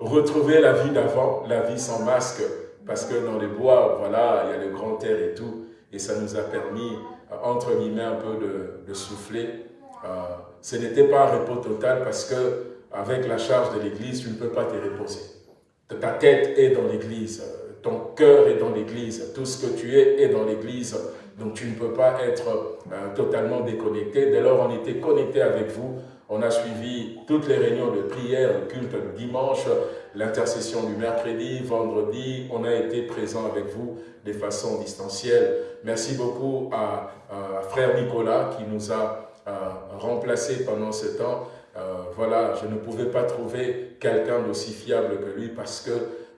Speaker 1: retrouvé la vie d'avant, la vie sans masque, parce que dans les bois, voilà, il y a le grand air et tout, et ça nous a permis, entre guillemets, un peu de, souffler. Ce n'était pas un repos total parce que avec la charge de l'église, tu ne peux pas te reposer. Ta tête est dans l'église, ton cœur est dans l'église, tout ce que tu es est dans l'église, donc tu ne peux pas être euh, totalement déconnecté. Dès lors, on était connecté avec vous, on a suivi toutes les réunions de prière, culte le dimanche, l'intercession du mercredi, vendredi. On a été présent avec vous de façon distancielle. Merci beaucoup à, Frère Nicolas qui nous a euh, remplacés pendant ce temps. Euh, voilà, je ne pouvais pas trouver quelqu'un d'aussi fiable que lui parce que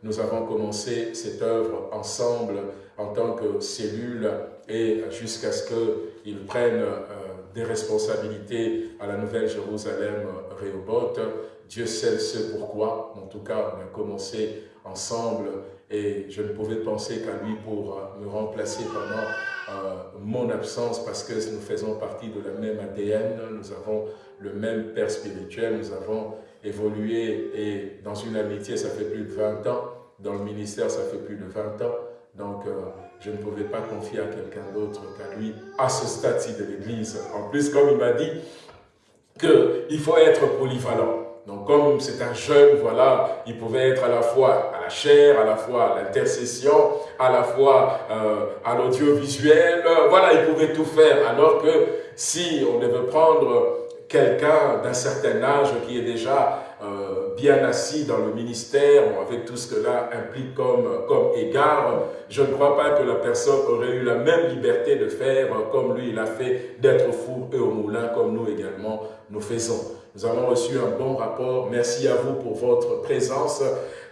Speaker 1: nous avons commencé cette œuvre ensemble en tant que cellule et jusqu'à ce qu'il prenne euh, des responsabilités à la Nouvelle Jérusalem Réoboth. Dieu sait ce pourquoi. En tout cas, on a commencé ensemble et je ne pouvais penser qu'à lui pour euh, me remplacer pendant euh, mon absence parce que nous faisons partie de la même ADN, nous avons le même père spirituel, nous avons évolué et dans une amitié, ça fait plus de 20 ans, dans le ministère, ça fait plus de 20 ans. Donc, euh, je ne pouvais pas confier à quelqu'un d'autre qu'à lui, à ce stade-ci de l'Église. En plus, comme il m'a dit qu'il faut être polyvalent. Donc comme c'est un jeune, voilà, il pouvait être à la fois à la chair, à la fois à l'intercession, à la fois euh, à l'audiovisuel, voilà, il pouvait tout faire. Alors que si on devait prendre quelqu'un d'un certain âge qui est déjà euh, bien assis dans le ministère, avec tout ce que cela implique comme, comme égard, je ne crois pas que la personne aurait eu la même liberté de faire comme lui il a fait, d'être fou et au moulin comme nous également nous faisons. Nous avons reçu un bon rapport. Merci à vous pour votre présence.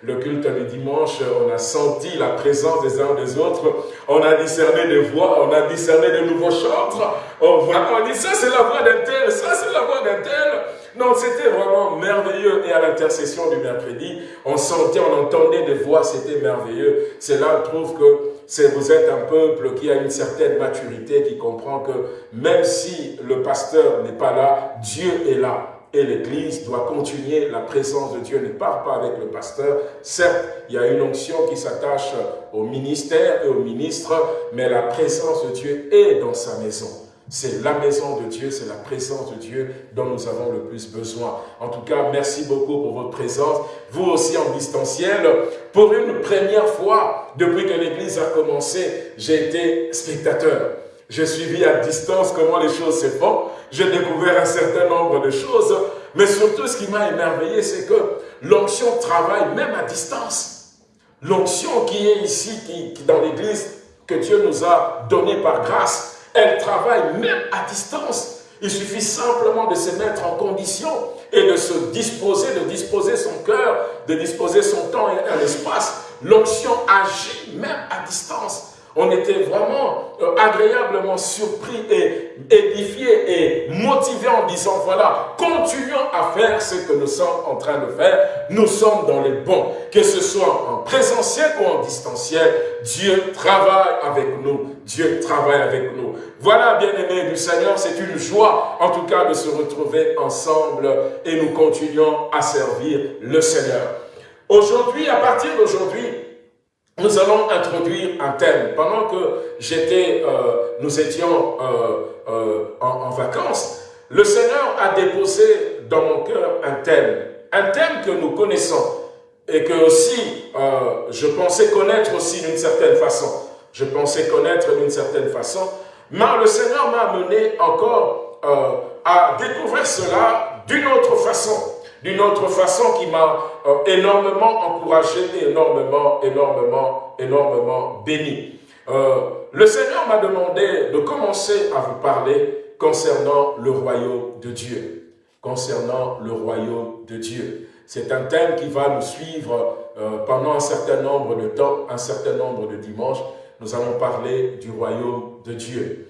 Speaker 1: Le culte du dimanche, on a senti la présence des uns des autres. On a discerné des voix, on a discerné de nouveaux chantres. On, on dit ça c'est la voix d'un tel, ça c'est la voix d'un tel. Non, c'était vraiment merveilleux. Et à l'intercession du mercredi, on sentait, on entendait des voix, c'était merveilleux. C'est là, trouve que vous êtes un peuple qui a une certaine maturité, qui comprend que même si le pasteur n'est pas là, Dieu est là et l'Église doit continuer. La présence de Dieu ne part pas avec le pasteur. Certes, il y a une onction qui s'attache au ministère et au ministre, mais la présence de Dieu est dans sa maison. C'est la maison de Dieu, c'est la présence de Dieu dont nous avons le plus besoin. En tout cas, merci beaucoup pour votre présence. Vous aussi en distanciel, pour une première fois, depuis que l'Église a commencé, j'ai été spectateur. J'ai suivi à distance comment les choses se font. J'ai découvert un certain nombre de choses. Mais surtout, ce qui m'a émerveillé, c'est que l'onction travaille même à distance. L'onction qui est ici, qui, dans l'Église, que Dieu nous a donné par grâce, elle travaille même à distance. Il suffit simplement de se mettre en condition et de se disposer, de disposer son cœur, de disposer son temps et un espace. L'onction agit même à distance. On était vraiment euh, agréablement surpris et édifiés et motivés en disant, voilà, continuons à faire ce que nous sommes en train de faire. Nous sommes dans les bons. Que ce soit en présentiel ou en distanciel, Dieu travaille avec nous. Dieu travaille avec nous. Voilà, bien-aimés du Seigneur, c'est une joie, en tout cas, de se retrouver ensemble et nous continuons à servir le Seigneur. Aujourd'hui, à partir d'aujourd'hui, nous allons introduire un thème. Pendant que j'étais, euh, nous étions euh, euh, en, vacances, le Seigneur a déposé dans mon cœur un thème. Un thème que nous connaissons et que aussi je pensais connaître aussi d'une certaine façon. Je pensais connaître d'une certaine façon. Mais le Seigneur m'a amené encore à découvrir cela d'une autre façon d'une autre façon qui m'a euh, énormément encouragé et énormément, énormément, énormément béni. Euh, le Seigneur m'a demandé de commencer à vous parler concernant le royaume de Dieu. Concernant le royaume de Dieu. C'est un thème qui va nous suivre euh, pendant un certain nombre de temps, un certain nombre de dimanches. Nous allons parler du royaume de Dieu.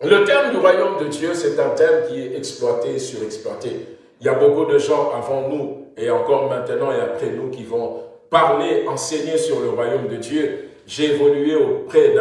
Speaker 1: Le thème du royaume de Dieu, c'est un thème qui est exploité surexploité. Il y a beaucoup de gens avant nous et encore maintenant et après nous qui vont parler, enseigner sur le royaume de Dieu. J'ai évolué auprès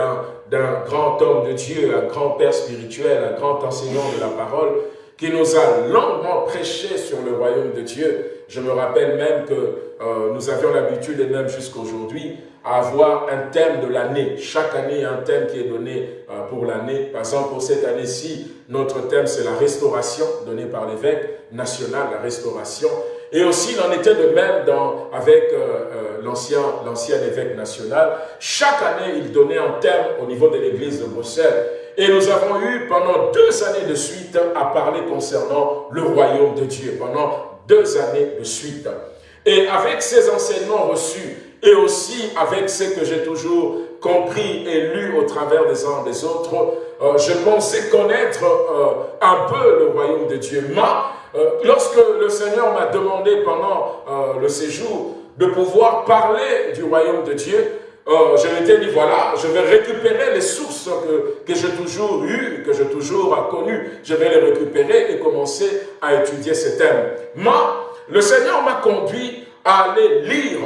Speaker 1: d'un grand homme de Dieu, un grand père spirituel, un grand enseignant de la parole, qui nous a longuement prêché sur le royaume de Dieu. Je me rappelle même que euh, nous avions l'habitude, et même jusqu'aujourd'hui, à avoir un thème de l'année. Chaque année, il y a un thème qui est donné euh, pour l'année. Par exemple, pour cette année-ci, notre thème, c'est la restauration, donné par l'évêque national, la restauration. Et aussi, il en était de même dans, avec euh, euh, l'ancien évêque national. Chaque année, il donnait un thème au niveau de l'église de Bruxelles. Et nous avons eu pendant deux années de suite à parler concernant le royaume de Dieu. Pendant deux années de suite. Et avec ces enseignements reçus, et aussi avec ce que j'ai toujours compris et lu au travers des uns des autres, euh, je pensais connaître euh, un peu le royaume de Dieu. Mais euh, lorsque le Seigneur m'a demandé pendant le séjour de pouvoir parler du royaume de Dieu, je m'étais dit, voilà, je vais récupérer les sources que, que j'ai toujours eues, que j'ai toujours connues. Je vais les récupérer et commencer à étudier ces thèmes. Mais le Seigneur m'a conduit à aller lire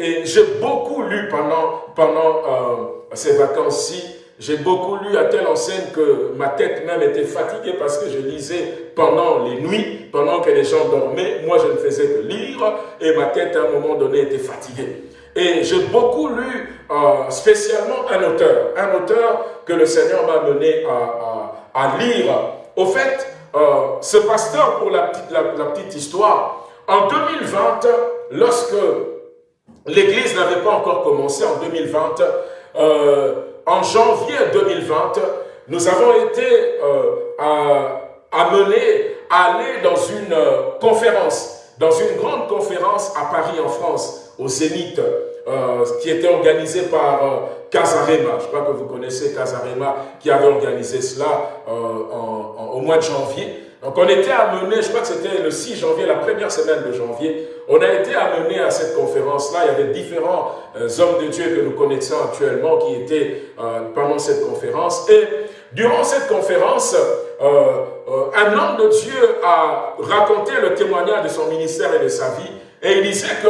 Speaker 1: et j'ai beaucoup lu pendant, pendant euh, ces vacances-ci. J'ai beaucoup lu à telle enseigne que ma tête même était fatiguée parce que je lisais pendant les nuits, pendant que les gens dormaient. Moi, je ne faisais que lire et ma tête, à un moment donné, était fatiguée. Et j'ai beaucoup lu euh, spécialement un auteur, un auteur que le Seigneur m'a mené à, à, lire. Au fait, euh, ce pasteur, pour la petite, la, la petite histoire, en 2020, lorsque l'Église n'avait pas encore commencé en 2020, euh, en janvier 2020, nous avons été euh, amenés à aller dans une euh, conférence, dans une grande conférence à Paris en France, au Zénith, qui était organisée par Casarema. Je crois que vous connaissez Casarema, qui avait organisé cela au mois de janvier. Donc on était amené, je crois que c'était le 6 janvier, la première semaine de janvier, on a été amené à cette conférence-là. Il y avait différents euh, hommes de Dieu que nous connaissons actuellement qui étaient euh, pendant cette conférence. Et durant cette conférence, euh, un homme de Dieu a raconté le témoignage de son ministère et de sa vie. Et il disait que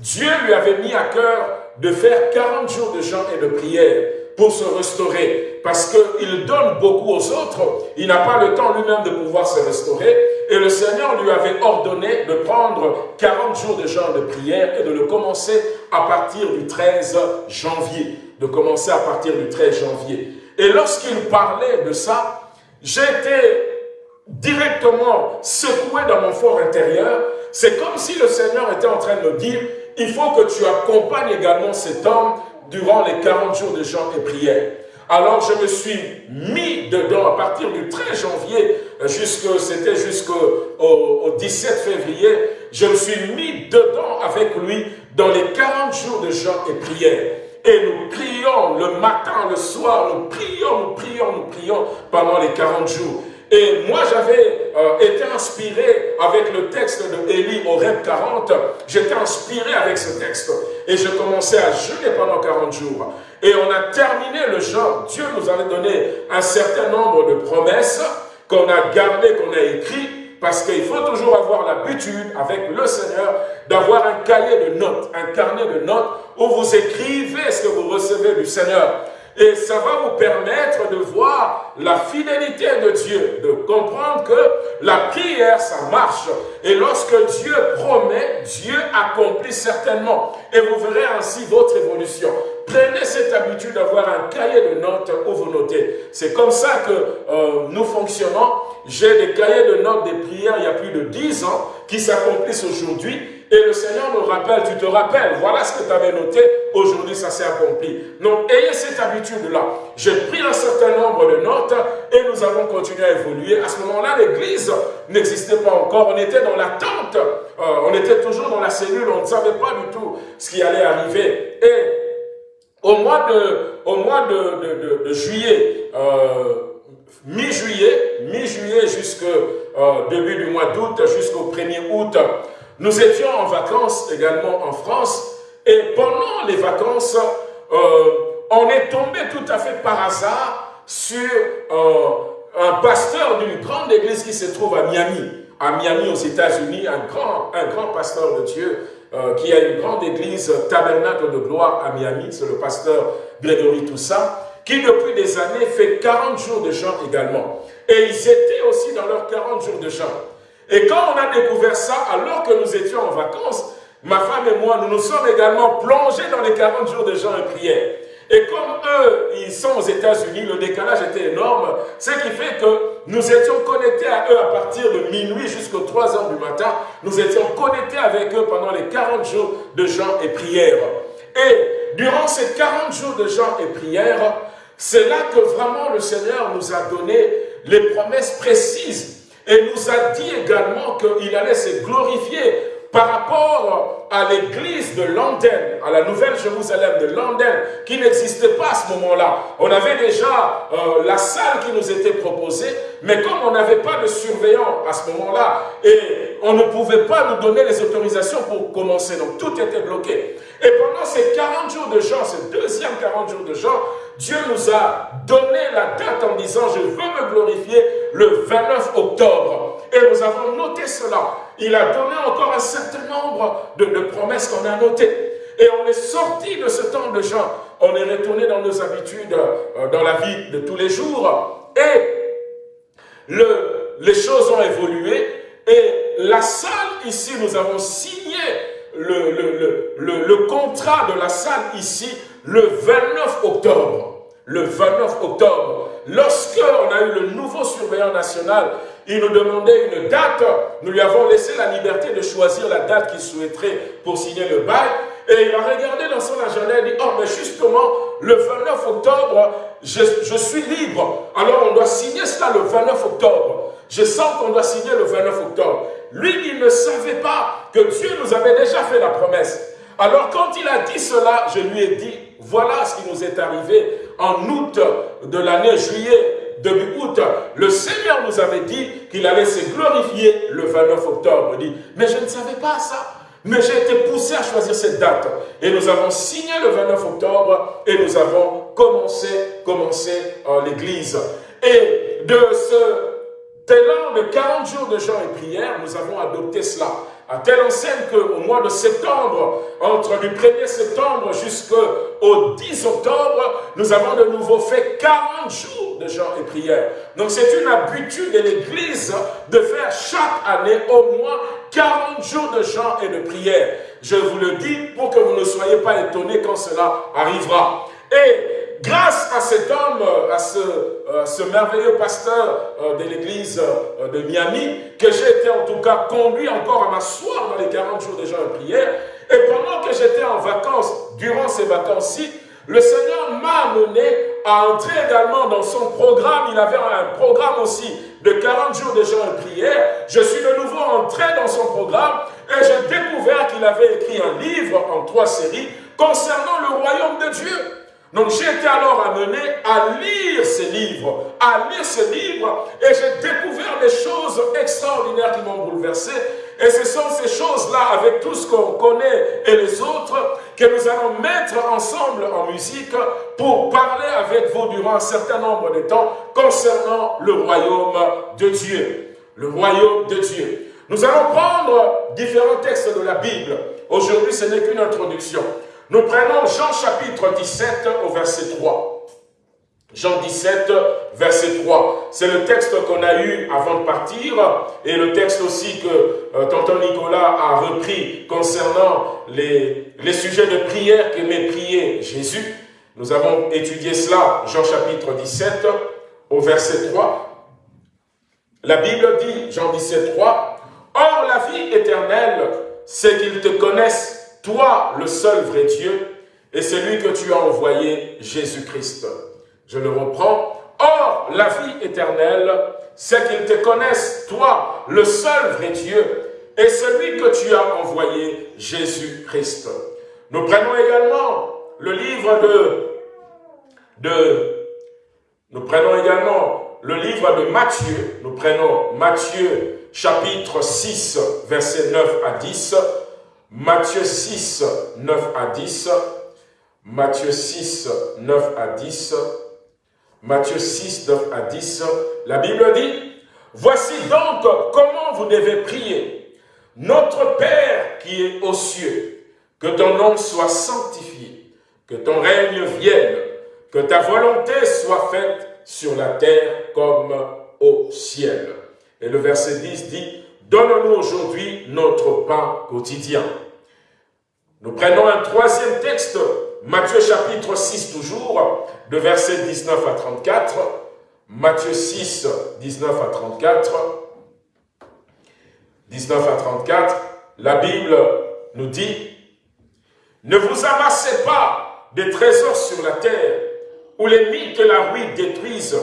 Speaker 1: Dieu lui avait mis à cœur de faire 40 jours de jeûne et de prière pour se restaurer, parce qu'il donne beaucoup aux autres, il n'a pas le temps lui-même de pouvoir se restaurer, et le Seigneur lui avait ordonné de prendre 40 jours de jeûne de prière et de le commencer à partir du 13 janvier, de commencer à partir du 13 janvier. Et lorsqu'il parlait de ça, j'étais directement secoué dans mon fort intérieur, c'est comme si le Seigneur était en train de me dire, il faut que tu accompagnes également cet homme durant les 40 jours de jeûne et prière. Alors je me suis mis dedans à partir du 13 janvier, euh, c'était jusqu'au au, 17 février, je me suis mis dedans avec lui dans les 40 jours de jeûne et prière. Et nous prions le matin, le soir, nous prions, nous prions, nous prions pendant les 40 jours. Et moi, j'avais euh, été inspiré avec le texte de Élie au Rêve 40. J'étais inspiré avec ce texte. Et je commençais à jeûner pendant 40 jours. Et on a terminé le jeûne. Dieu nous avait donné un certain nombre de promesses qu'on a gardées, qu'on a écrites. Parce qu'il faut toujours avoir l'habitude, avec le Seigneur, d'avoir un cahier de notes, un carnet de notes, où vous écrivez ce que vous recevez du Seigneur. Et ça va vous permettre de voir la fidélité de Dieu, de comprendre que la prière, ça marche. Et lorsque Dieu promet, Dieu accomplit certainement. Et vous verrez ainsi votre évolution. Prenez cette habitude d'avoir un cahier de notes où vous notez. C'est comme ça que euh, nous fonctionnons. J'ai des cahiers de notes des prières il y a plus de 10 ans qui s'accomplissent aujourd'hui et le Seigneur nous rappelle, tu te rappelles, voilà ce que tu avais noté, aujourd'hui ça s'est accompli. Donc ayez cette habitude-là. J'ai pris un certain nombre de notes et nous avons continué à évoluer. À ce moment-là, l'église n'existait pas encore, on était dans l'attente, euh, on était toujours dans la cellule, on ne savait pas du tout ce qui allait arriver. Et au mois de, juillet, euh, mi-juillet, mi-juillet jusqu'au euh, début du mois d'août, jusqu'au 1er août, nous étions en vacances également en France et pendant les vacances, euh, on est tombé tout à fait par hasard sur euh, un pasteur d'une grande église qui se trouve à Miami. À Miami, aux États-Unis, un grand, pasteur de Dieu euh, qui a une grande église tabernacle de gloire à Miami, c'est le pasteur Grégory Toussaint, qui depuis des années fait 40 jours de jeûne également. Et ils étaient aussi dans leurs 40 jours de jeûne. Et quand on a découvert ça, alors que nous étions en vacances, ma femme et moi, nous nous sommes également plongés dans les 40 jours de jeûne et prière. Et comme eux, ils sont aux États-Unis, le décalage était énorme, ce qui fait que nous étions connectés à eux à partir de minuit jusqu'aux 3 heures du matin. Nous étions connectés avec eux pendant les 40 jours de jeûne et prière. Et durant ces 40 jours de jeûne et prière, c'est là que vraiment le Seigneur nous a donné les promesses précises et nous a dit également qu'il allait se glorifier par rapport à l'église de London, à la Nouvelle Jérusalem de London, qui n'existait pas à ce moment-là. On avait déjà euh, la salle qui nous était proposée, mais comme on n'avait pas de surveillant à ce moment-là, et on ne pouvait pas nous donner les autorisations pour commencer, donc tout était bloqué. Et pendant ces 40 jours de jeûne, ces deuxième 40 jours de jeûne, Dieu nous a donné la date en disant « Je veux me glorifier le 29 octobre ». Et nous avons noté cela. Il a donné encore un certain nombre de, promesses qu'on a notées. Et on est sorti de ce temps de jeûne. On est retourné dans nos habitudes, euh, dans la vie de tous les jours. Et le, les choses ont évolué. Et la salle ici, nous avons signé le, le, le, le, contrat de la salle ici le 29 octobre. Le 29 octobre, lorsque on a eu le nouveau surveillant national il nous demandait une date. Nous lui avons laissé la liberté de choisir la date qu'il souhaiterait pour signer le bail. Et il a regardé dans son agenda et dit, oh, mais justement, le 29 octobre, je, je suis libre. Alors on doit signer cela le 29 octobre. Je sens qu'on doit signer le 29 octobre. Lui, il ne savait pas que Dieu nous avait déjà fait la promesse. Alors quand il a dit cela, je lui ai dit, voilà ce qui nous est arrivé en août de l'année juillet, début août. Le Seigneur nous avait dit qu'il allait se glorifier le 29 octobre. Il dit, mais je ne savais pas ça. Mais j'ai été poussé à choisir cette date. Et nous avons signé le 29 octobre et nous avons commencé, commencé en l'église. Et de ce élan de 40 jours de jeûne et prière, nous avons adopté cela à telle enseigne qu'au mois de septembre, entre du 1er septembre jusqu'au 10 octobre, nous avons de nouveau fait 40 jours de jeûne et prière. Donc c'est une habitude de l'Église de faire chaque année au moins 40 jours de jeûne et de prière. Je vous le dis pour que vous ne soyez pas étonnés quand cela arrivera. Et grâce à cet homme, à ce, euh, ce merveilleux pasteur euh, de l'église euh, de Miami, que j'ai été en tout cas conduit encore à m'asseoir dans les 40 jours de jeûne et prière, et pendant que j'étais en vacances, durant ces vacances-ci, le Seigneur m'a amené à entrer également dans son programme. Il avait un programme aussi de 40 jours de jeûne et prière. Je suis de nouveau entré dans son programme et j'ai découvert qu'il avait écrit un livre en trois séries concernant le royaume de Dieu. Donc j'ai été alors amené à lire ces livres, à lire ces livres, et j'ai découvert des choses extraordinaires qui m'ont bouleversé. Et ce sont ces choses-là, avec tout ce qu'on connaît et les autres, que nous allons mettre ensemble en musique pour parler avec vous durant un certain nombre de temps concernant le royaume de Dieu. Le royaume de Dieu. Nous allons prendre différents textes de la Bible. Aujourd'hui, ce n'est qu'une introduction. Nous prenons Jean chapitre 17 au verset 3. Jean 17, verset 3. C'est le texte qu'on a eu avant de partir et le texte aussi que euh, tonton Nicolas a repris concernant les, les sujets de prière qu'aimait prier Jésus. Nous avons étudié cela, Jean chapitre 17, au verset 3. La Bible dit, Jean 17, 3, « Or la vie éternelle, c'est qu'ils te connaissent toi le seul vrai Dieu, et celui que tu as envoyé, Jésus-Christ. Je le reprends. Or, la vie éternelle, c'est qu'ils te connaissent, toi, le seul vrai Dieu, et celui que tu as envoyé, Jésus-Christ. Nous prenons également le livre de. Nous prenons également le livre de Matthieu. Nous prenons Matthieu chapitre 6, versets 9 à 10. Matthieu 6, 9 à 10. Matthieu 6, 9 à 10. Matthieu 6, 9 à 10. La Bible dit, Voici donc comment vous devez prier. Notre Père qui est aux cieux, que ton nom soit sanctifié, que ton règne vienne, que ta volonté soit faite sur la terre comme au ciel. Et le verset 10 dit, Donne-nous aujourd'hui notre pain quotidien. Nous prenons un troisième texte, Matthieu chapitre 6 toujours, de versets 19 à 34. Matthieu 6, 19 à 34. 19 à 34, la Bible nous dit « Ne vous amassez pas des trésors sur la terre, où les mythes et la ruine détruisent,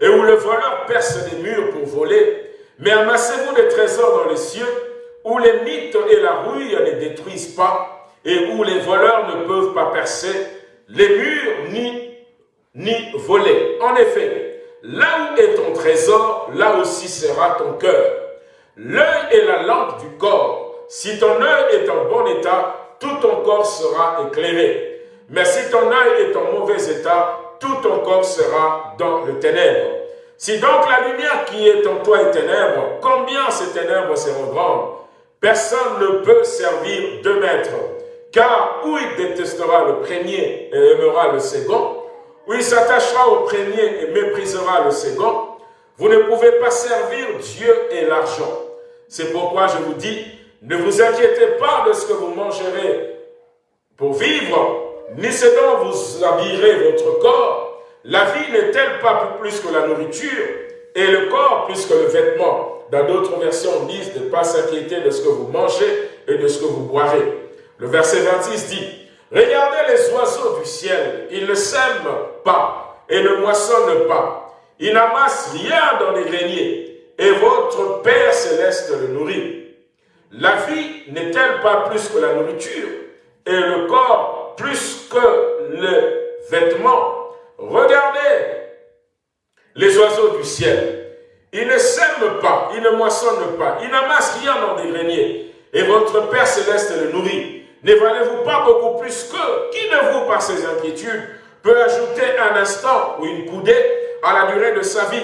Speaker 1: et où le voleur perce les murs pour voler, mais amassez-vous des trésors dans les cieux, où les mythes et la rouille ne détruisent pas, et où les voleurs ne peuvent pas percer les murs ni, ni voler. En effet, là où est ton trésor, là aussi sera ton cœur. L'œil est la lampe du corps. Si ton œil est en bon état, tout ton corps sera éclairé. Mais si ton œil est en mauvais état, tout ton corps sera dans le ténèbre. Si donc la lumière qui est en toi est ténèbre, combien ces ténèbres seront grandes Personne ne peut servir deux maîtres, car ou il détestera le premier et aimera le second, ou il s'attachera au premier et méprisera le second. Vous ne pouvez pas servir Dieu et l'argent. C'est pourquoi je vous dis, ne vous inquiétez pas de ce que vous mangerez pour vivre, ni ce dont vous habillerez votre corps, la vie n'est-elle pas plus que la nourriture et le corps plus que le vêtement? Dans d'autres versions, on dit de ne pas s'inquiéter de ce que vous mangez et de ce que vous boirez. Le verset 26 dit, Regardez les oiseaux du ciel, ils ne sèment pas et ne moissonnent pas. Ils n'amassent rien dans les greniers, et votre Père céleste le nourrit. La vie n'est-elle pas plus que la nourriture, et le corps plus que le vêtement Regardez les oiseaux du ciel. Ils ne sèment pas, ils ne moissonnent pas, ils n'amassent rien dans des greniers, et votre Père céleste le nourrit. Ne valez-vous pas beaucoup plus que Qui de vous, par ses inquiétudes, peut ajouter un instant ou une coudée à la durée de sa vie?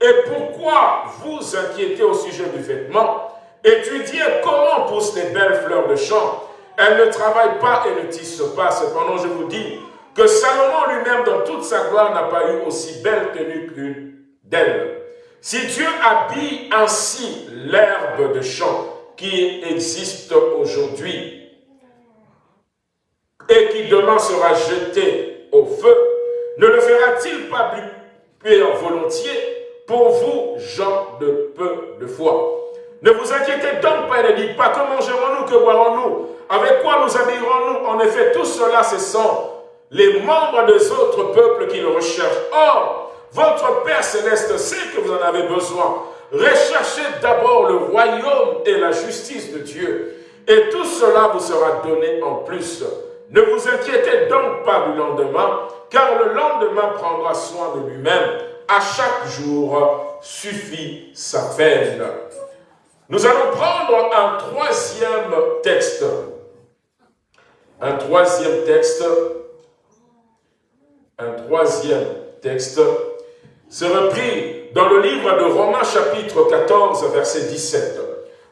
Speaker 1: Et pourquoi vous inquiétez au sujet du vêtement? Étudiez comment poussent les belles fleurs de champ. Elles ne travaillent pas et ne tissent pas. Cependant, je vous dis que Salomon lui-même, dans toute sa gloire, n'a pas eu aussi belle tenue qu'une d'elle. Si Dieu habille ainsi l'herbe de champ qui existe aujourd'hui, et qui demain sera jeté au feu, ne le fera-t-il pas plus volontiers pour vous, gens de peu de foi? Ne vous inquiétez donc pas ne dites pas que mangerons-nous, que boirons-nous, avec quoi nous habillerons-nous? En effet, tout cela, ce sont les membres des autres peuples qui le recherchent. Or, votre Père Céleste sait que vous en avez besoin. Recherchez d'abord le royaume et la justice de Dieu, et tout cela vous sera donné en plus. Ne vous inquiétez donc pas du lendemain, car le lendemain prendra soin de lui-même. À chaque jour suffit sa peine. Nous allons prendre un troisième texte. Un troisième texte. Un troisième texte. Se repris dans le livre de Romains chapitre 14, verset 17.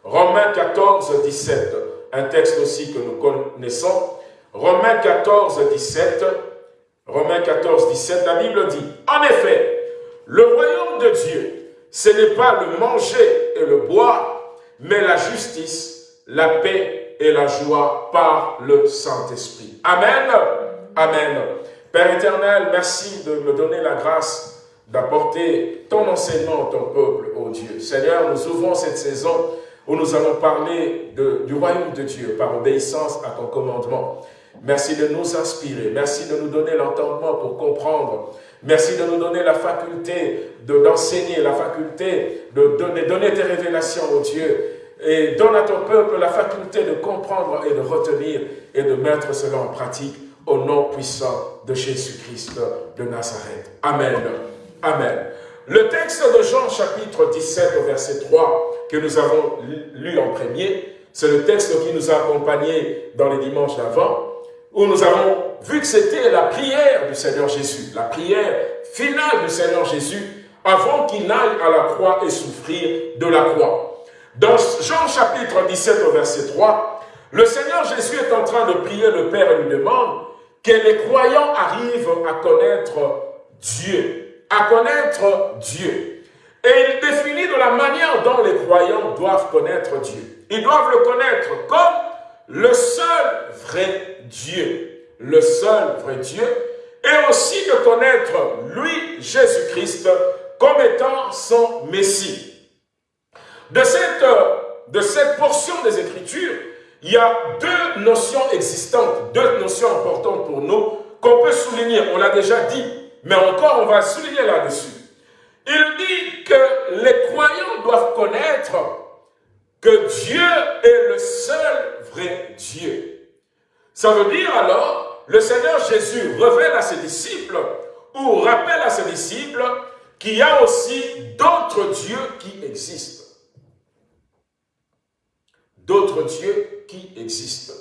Speaker 1: Romains 14, 17. Un texte aussi que nous connaissons. Romains 14, 17, Romains 14, 17, la Bible dit, En effet, le royaume de Dieu, ce n'est pas le manger et le boire, mais la justice, la paix et la joie par le Saint-Esprit. Amen. Amen. Père éternel, merci de me donner la grâce d'apporter ton enseignement à ton peuple, ô Dieu. Seigneur, nous ouvrons cette saison où nous allons parler du royaume de Dieu par obéissance à ton commandement. Merci de nous inspirer. Merci de nous donner l'entendement pour comprendre. Merci de nous donner la faculté d'enseigner, la faculté de donner, donner tes révélations au Dieu. Et donne à ton peuple la faculté de comprendre et de retenir et de mettre cela en pratique au nom puissant de Jésus-Christ de Nazareth. Amen. Amen. Le texte de Jean chapitre 17 au verset 3 que nous avons lu en premier, c'est le texte qui nous a accompagnés dans les dimanches d'avant où nous avons vu que c'était la prière du Seigneur Jésus, la prière finale du Seigneur Jésus avant qu'il n'aille à la croix et souffrir de la croix. Dans Jean chapitre 17 au verset 3, le Seigneur Jésus est en train de prier le Père et lui demande que les croyants arrivent à connaître Dieu, à connaître Dieu. Et il définit de la manière dont les croyants doivent connaître Dieu. Ils doivent le connaître comme le seul vrai Dieu, le seul vrai Dieu, et aussi de connaître lui, Jésus-Christ, comme étant son Messie. De cette, portion des Écritures, il y a deux notions existantes, deux notions importantes pour nous qu'on peut souligner. On l'a déjà dit, mais encore on va souligner là-dessus. Il dit que les croyants doivent connaître que Dieu est le seul vrai Dieu. Ça veut dire alors, le Seigneur Jésus révèle à ses disciples, ou rappelle à ses disciples, qu'il y a aussi d'autres dieux qui existent. D'autres dieux qui existent.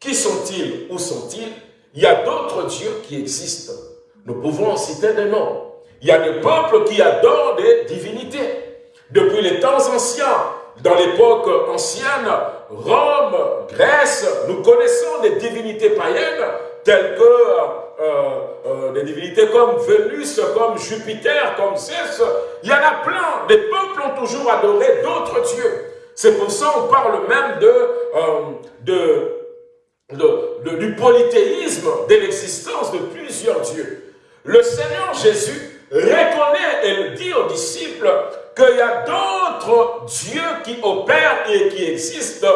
Speaker 1: Qui sont-ils? Où sont-ils? Il y a d'autres dieux qui existent. Nous pouvons en citer des noms. Il y a des peuples qui adorent des divinités. Depuis les temps anciens, dans l'époque ancienne, Rome, Grèce, nous connaissons des divinités païennes telles que euh, euh, des divinités comme Vénus, comme Jupiter, comme Zeus. Il y en a plein. Les peuples ont toujours adoré d'autres dieux. C'est pour ça qu'on parle même de, euh, de, du polythéisme, de l'existence de plusieurs dieux. Le Seigneur Jésus
Speaker 3: reconnaît et dit aux disciples qu'il y a d'autres dieux qui opèrent et qui existent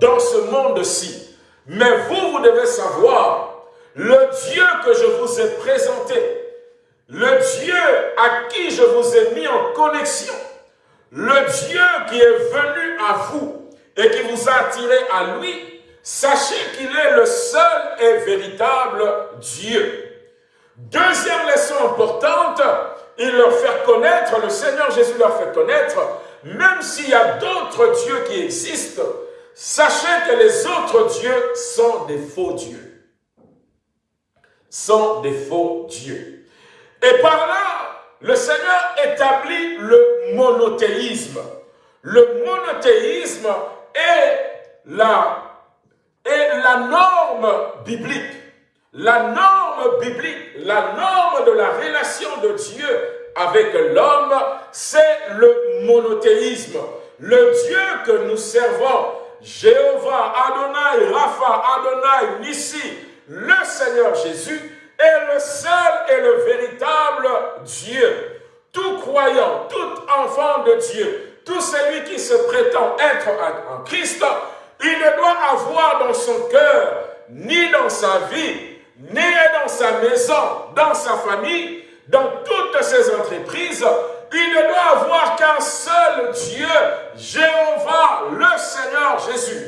Speaker 3: dans ce monde-ci. Mais vous, vous devez savoir, le Dieu que je vous ai présenté, le Dieu à qui je vous ai mis en connexion, le Dieu qui est venu à vous et qui vous a attiré à lui, sachez qu'il est le seul et véritable Dieu. Deuxième leçon importante, il leur fait connaître, le Seigneur Jésus leur fait connaître, même s'il y a d'autres dieux qui existent, sachez que les autres dieux sont des faux dieux. Sont des faux dieux. Et par là, le Seigneur établit le monothéisme. Le monothéisme est la, est la norme biblique. La norme biblique, la norme de la relation de Dieu avec l'homme, c'est le monothéisme. Le Dieu que nous servons, Jéhovah, Adonai, Rapha, Adonai, Nissi, le Seigneur Jésus, est le seul et le véritable Dieu. Tout croyant, tout enfant de Dieu, tout celui qui se prétend être en Christ, il ne doit avoir dans son cœur, ni dans sa vie, ni dans sa maison, dans sa famille, dans toutes ses entreprises, il ne doit avoir qu'un seul Dieu, Jéhovah, le Seigneur Jésus.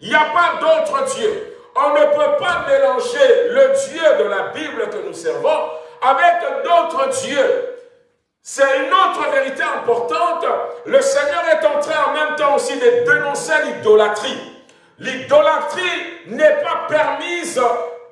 Speaker 3: Il n'y a pas d'autre Dieu. On ne peut pas mélanger le Dieu de la Bible que nous servons avec d'autres dieux. C'est une autre vérité importante. Le Seigneur est en train en même temps aussi de dénoncer l'idolâtrie. L'idolâtrie n'est pas permise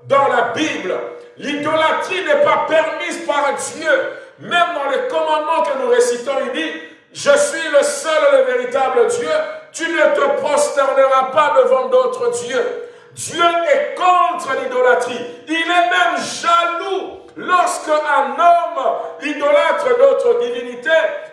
Speaker 3: dans la Bible. L'idolâtrie n'est pas permise par Dieu. Même dans les commandements que nous récitons, il dit, je suis le seul et le véritable Dieu. Tu ne te prosterneras pas devant d'autres dieux. Dieu est contre l'idolâtrie. Il est même jaloux lorsque un homme idolâtre d'autres divinités,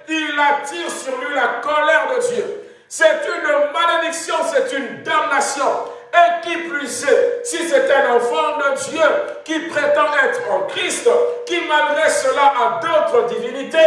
Speaker 3: il attire sur lui la colère de Dieu. C'est une malédiction, c'est une damnation. Et qui plus est, si c'est un enfant de Dieu qui prétend être en Christ, qui malgré cela a d'autres divinités,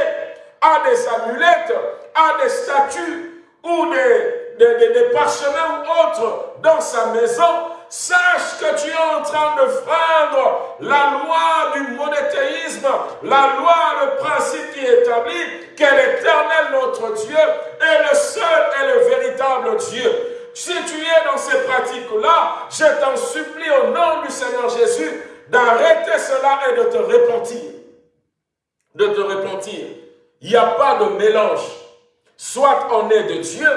Speaker 3: a des amulettes, a des statues ou des, des, des parchemins ou autres dans sa maison, sache que tu es en train de freindre la loi du monothéisme, la loi, le principe qui établit que l'éternel notre Dieu est le seul et le véritable Dieu. Si tu es dans ces pratiques-là, je t'en supplie au nom du Seigneur Jésus d'arrêter cela et de te repentir. De te repentir. Il n'y a pas de mélange. Soit on est de Dieu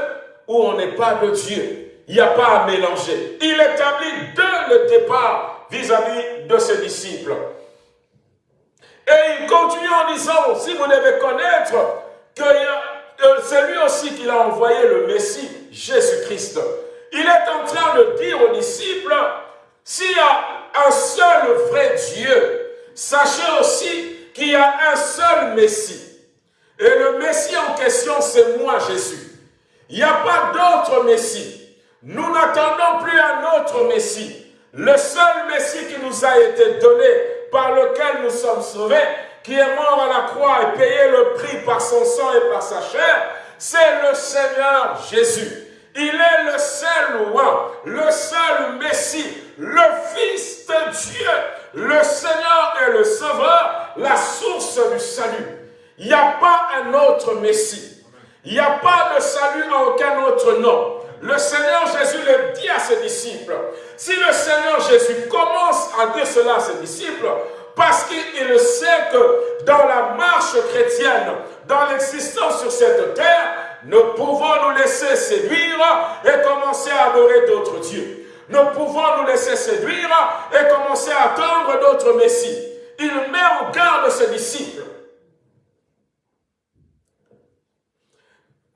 Speaker 3: ou on n'est pas de Dieu. Il n'y a pas à mélanger. Il établit dès le départ vis-à-vis de ses disciples. Et il continue en disant, si vous devez connaître que c'est lui aussi qui a envoyé le Messie, Jésus-Christ. Il est en train de dire aux disciples, s'il y a un seul vrai Dieu, sachez aussi qu'il y a un seul Messie. Et le Messie en question, c'est moi, Jésus. Il n'y a pas d'autre Messie. Nous n'attendons plus un autre Messie. Le seul Messie qui nous a été donné, par lequel nous sommes sauvés, qui est mort à la croix et payé le prix par son sang et par sa chair, c'est le Seigneur Jésus. Il est le seul roi, le seul Messie, le Fils de Dieu, le Seigneur et le Sauveur, la source du salut. Il n'y a pas un autre Messie. Il n'y a pas de salut en aucun autre nom. Le Seigneur Jésus le dit à ses disciples. Si le Seigneur Jésus commence à dire cela à ses disciples, parce qu'il sait que dans la marche chrétienne, dans l'existence sur cette terre, nous pouvons nous laisser séduire et commencer à adorer d'autres dieux. Nous pouvons nous laisser séduire et commencer à attendre d'autres messies. Il met en garde ses disciples.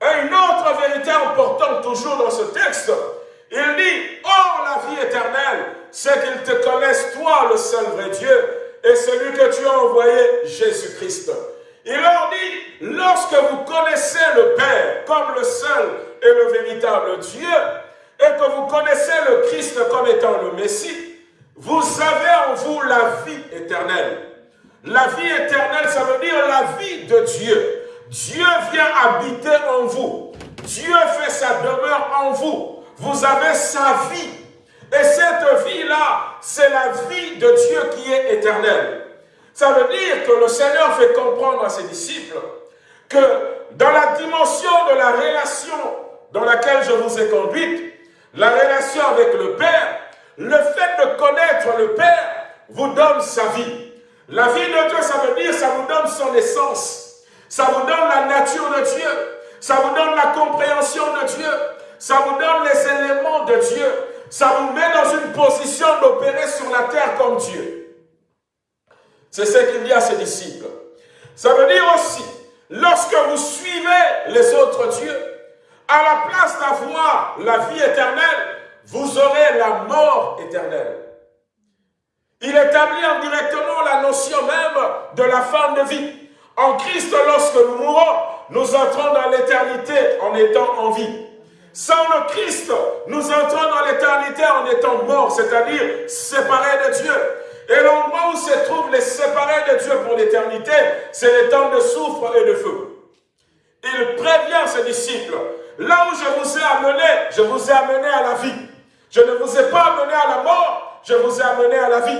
Speaker 3: Et une autre vérité importante toujours dans ce texte, il dit, « Oh, la vie éternelle, c'est qu'ils te connaissent, toi, le seul vrai Dieu, et celui que tu as envoyé, Jésus-Christ. Il leur dit, lorsque vous connaissez le Père comme le seul et le véritable Dieu, et que vous connaissez le Christ comme étant le Messie, vous avez en vous la vie éternelle. La vie éternelle, ça veut dire la vie de Dieu. Dieu vient habiter en vous. Dieu fait sa demeure en vous. Vous avez sa vie. Et cette vie-là, c'est la vie de Dieu qui est éternelle. Ça veut dire que le Seigneur fait comprendre à ses disciples que dans la dimension de la relation dans laquelle je vous ai conduite, la relation avec le Père, le fait de connaître le Père vous donne sa vie. La vie de Dieu, ça veut dire, ça vous donne son essence. Ça vous donne la nature de Dieu. Ça vous donne la compréhension de Dieu. Ça vous donne les éléments de Dieu. Ça vous met dans une position d'opérer sur la terre comme Dieu. C'est ce qu'il dit à ses disciples. Ça veut dire aussi, lorsque vous suivez les autres dieux, à la place d'avoir la vie éternelle, vous aurez la mort éternelle. Il établit indirectement la notion même de la fin de vie. En Christ, lorsque nous mourons, nous entrons dans l'éternité en étant en vie. Sans le Christ, nous entrons dans l'éternité en étant morts, c'est-à-dire séparés de Dieu. Et l'endroit où se trouvent les séparés de Dieu pour l'éternité, c'est les temps de souffre et de feu. Il prévient ses disciples, là où je vous ai amené, je vous ai amené à la vie. Je ne vous ai pas amené à la mort, je vous ai amené à la vie.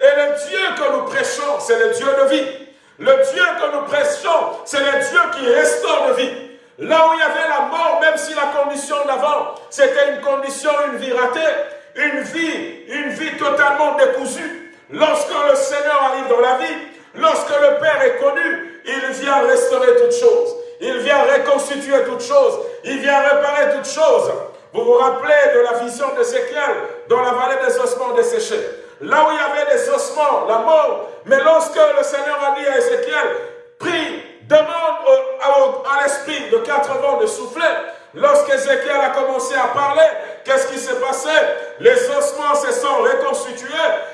Speaker 3: Et le Dieu que nous prêchons, c'est le Dieu de vie. Le Dieu que nous prêchons, c'est le Dieu qui restaure la vie. Là où il y avait la mort, même si la condition d'avant, c'était une condition, une vie ratée, une vie, une vie totalement décousue. Lorsque le Seigneur arrive dans la vie, lorsque le Père est connu, il vient restaurer toutes choses. Il vient reconstituer toutes choses. Il vient réparer toutes choses. Vous vous rappelez de la vision d'Ézéchiel dans la vallée des ossements desséchés là où il y avait des ossements, la mort. Mais lorsque le Seigneur a dit à Ézéchiel, prie, demande à l'esprit de quatre vents de souffler, lorsqu'Ézéchiel a commencé à parler, qu'est-ce qui s'est passé? Les ossements se sont reconstitués,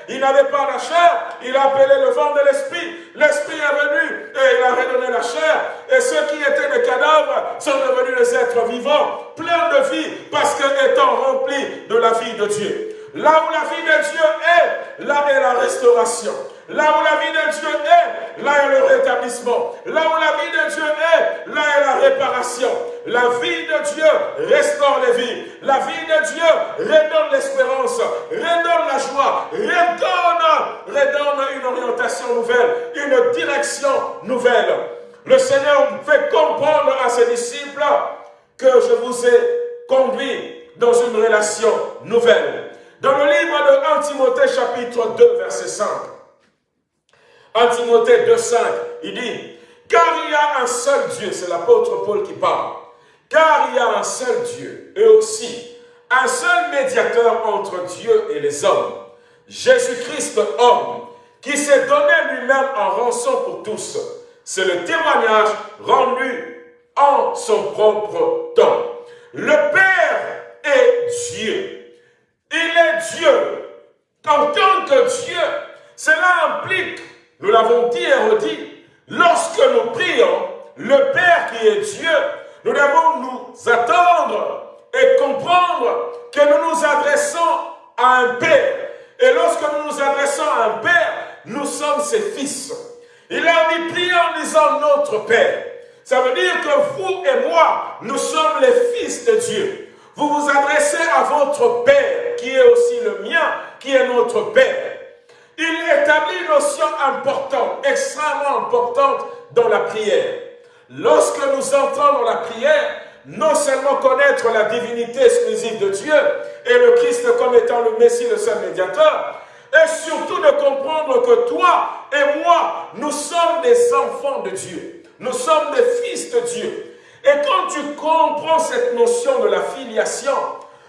Speaker 3: il n'avait pas la chair, il a appelé le vent de l'esprit, l'esprit est venu et il a redonné la chair, et ceux qui étaient des cadavres sont devenus des êtres vivants, pleins de vie, parce qu'étant remplis de la vie de Dieu. Là où la vie de Dieu est, là est la restauration. Là où la vie de Dieu est, là est le rétablissement. Là où la vie de Dieu est, là est la réparation. La vie de Dieu restaure les vies. La vie de Dieu redonne l'espérance, redonne la joie, redonne, redonne une orientation nouvelle, une direction nouvelle. Le Seigneur fait comprendre à ses disciples que je vous ai conduit dans une relation nouvelle. Dans le livre de 1 Timothée chapitre 2 verset 5, 1 Timothée 2, 5, il dit, car il y a un seul Dieu, c'est l'apôtre Paul qui parle, car il y a un seul Dieu, et aussi un seul médiateur entre Dieu et les hommes, Jésus-Christ homme, qui s'est donné lui-même en rançon pour tous. C'est le témoignage rendu en son propre temps. Le Père est Dieu. Il est Dieu. En tant que Dieu, cela implique, nous l'avons dit et redit, lorsque nous prions, le Père qui est Dieu, nous devons nous attendre et comprendre que nous nous adressons à un Père. Et lorsque nous nous adressons à un Père, nous sommes ses fils. Il a dit, priez en disant notre Père. Ça veut dire que vous et moi, nous sommes les fils de Dieu. Vous vous adressez à votre Père, qui est aussi le mien, qui est notre Père. Il établit une notion importante, extrêmement importante dans la prière. Lorsque nous entrons dans la prière, non seulement connaître la divinité exclusive de Dieu et le Christ comme étant le Messie, le seul médiateur, et surtout de comprendre que toi et moi, nous sommes des enfants de Dieu. Nous sommes des fils de Dieu. Et quand tu comprends cette notion de la filiation,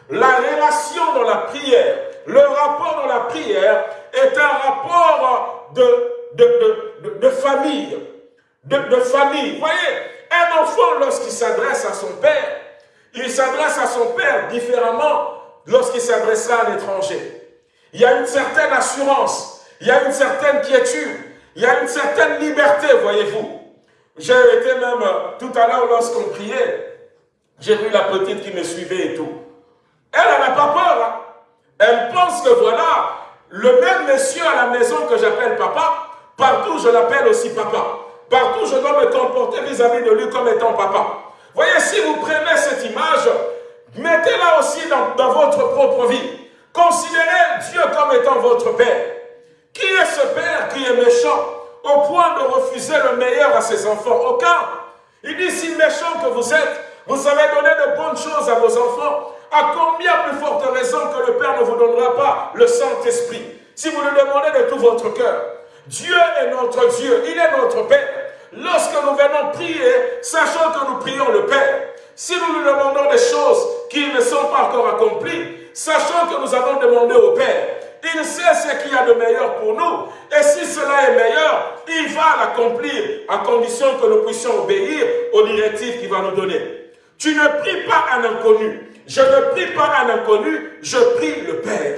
Speaker 3: la relation dans la prière, le rapport dans la prière est un rapport de, de, de, famille. De, famille. Vous voyez, un enfant, lorsqu'il s'adresse à son père, il s'adresse à son père différemment lorsqu'il s'adressera à l'étranger. Il y a une certaine assurance, il y a une certaine quiétude, il y a une certaine liberté, voyez-vous. J'ai été même, tout à l'heure, lorsqu'on priait, j'ai vu la petite qui me suivait et tout. Elle, n'a pas peur. Hein. Elle pense que voilà, le même monsieur à la maison que j'appelle papa Partout, je l'appelle aussi papa. Partout, je dois me comporter vis-à-vis de lui comme étant papa. Voyez, si vous prenez cette image, mettez-la aussi dans votre propre vie. Considérez Dieu comme étant votre Père. Qui est ce Père qui est méchant? Au point de refuser le meilleur à ses enfants Aucun. Il dit, si méchant que vous êtes, vous avez donné de bonnes choses à vos enfants. À combien plus forte raison que le Père ne vous donnera pas le Saint-Esprit? Si vous le demandez de tout votre cœur. Dieu est notre Dieu, il est notre Père. Lorsque nous venons prier, sachant que nous prions le Père. Si nous lui demandons des choses qui ne sont pas encore accomplies, sachant que nous avons demandé au Père, il sait ce qu'il y a de meilleur pour nous. Et si cela est meilleur, il va l'accomplir à condition que nous puissions obéir aux directives qu'il va nous donner. Tu ne pries pas un inconnu. Je ne prie pas un inconnu, je prie le Père.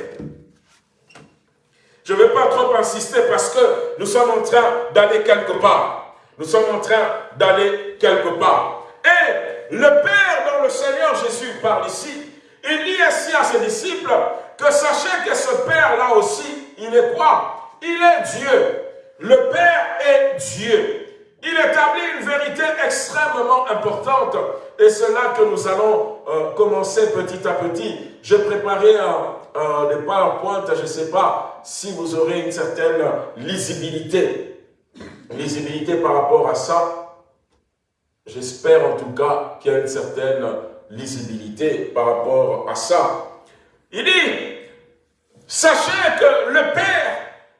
Speaker 3: Je ne vais pas trop insister parce que nous sommes en train d'aller quelque part. Nous sommes en train d'aller quelque part. Et le Père dont le Seigneur Jésus parle ici, il dit ainsi à ses disciples que sachez que ce Père-là aussi, il est quoi? Il est Dieu. Le Père est Dieu. Il établit une vérité extrêmement importante et c'est là que nous allons euh, commencer petit à petit. J'ai préparé des PowerPoint, je ne sais pas si vous aurez une certaine lisibilité. Lisibilité par rapport à ça. J'espère en tout cas qu'il y a une certaine lisibilité par rapport à ça. Il dit, sachez que le Père,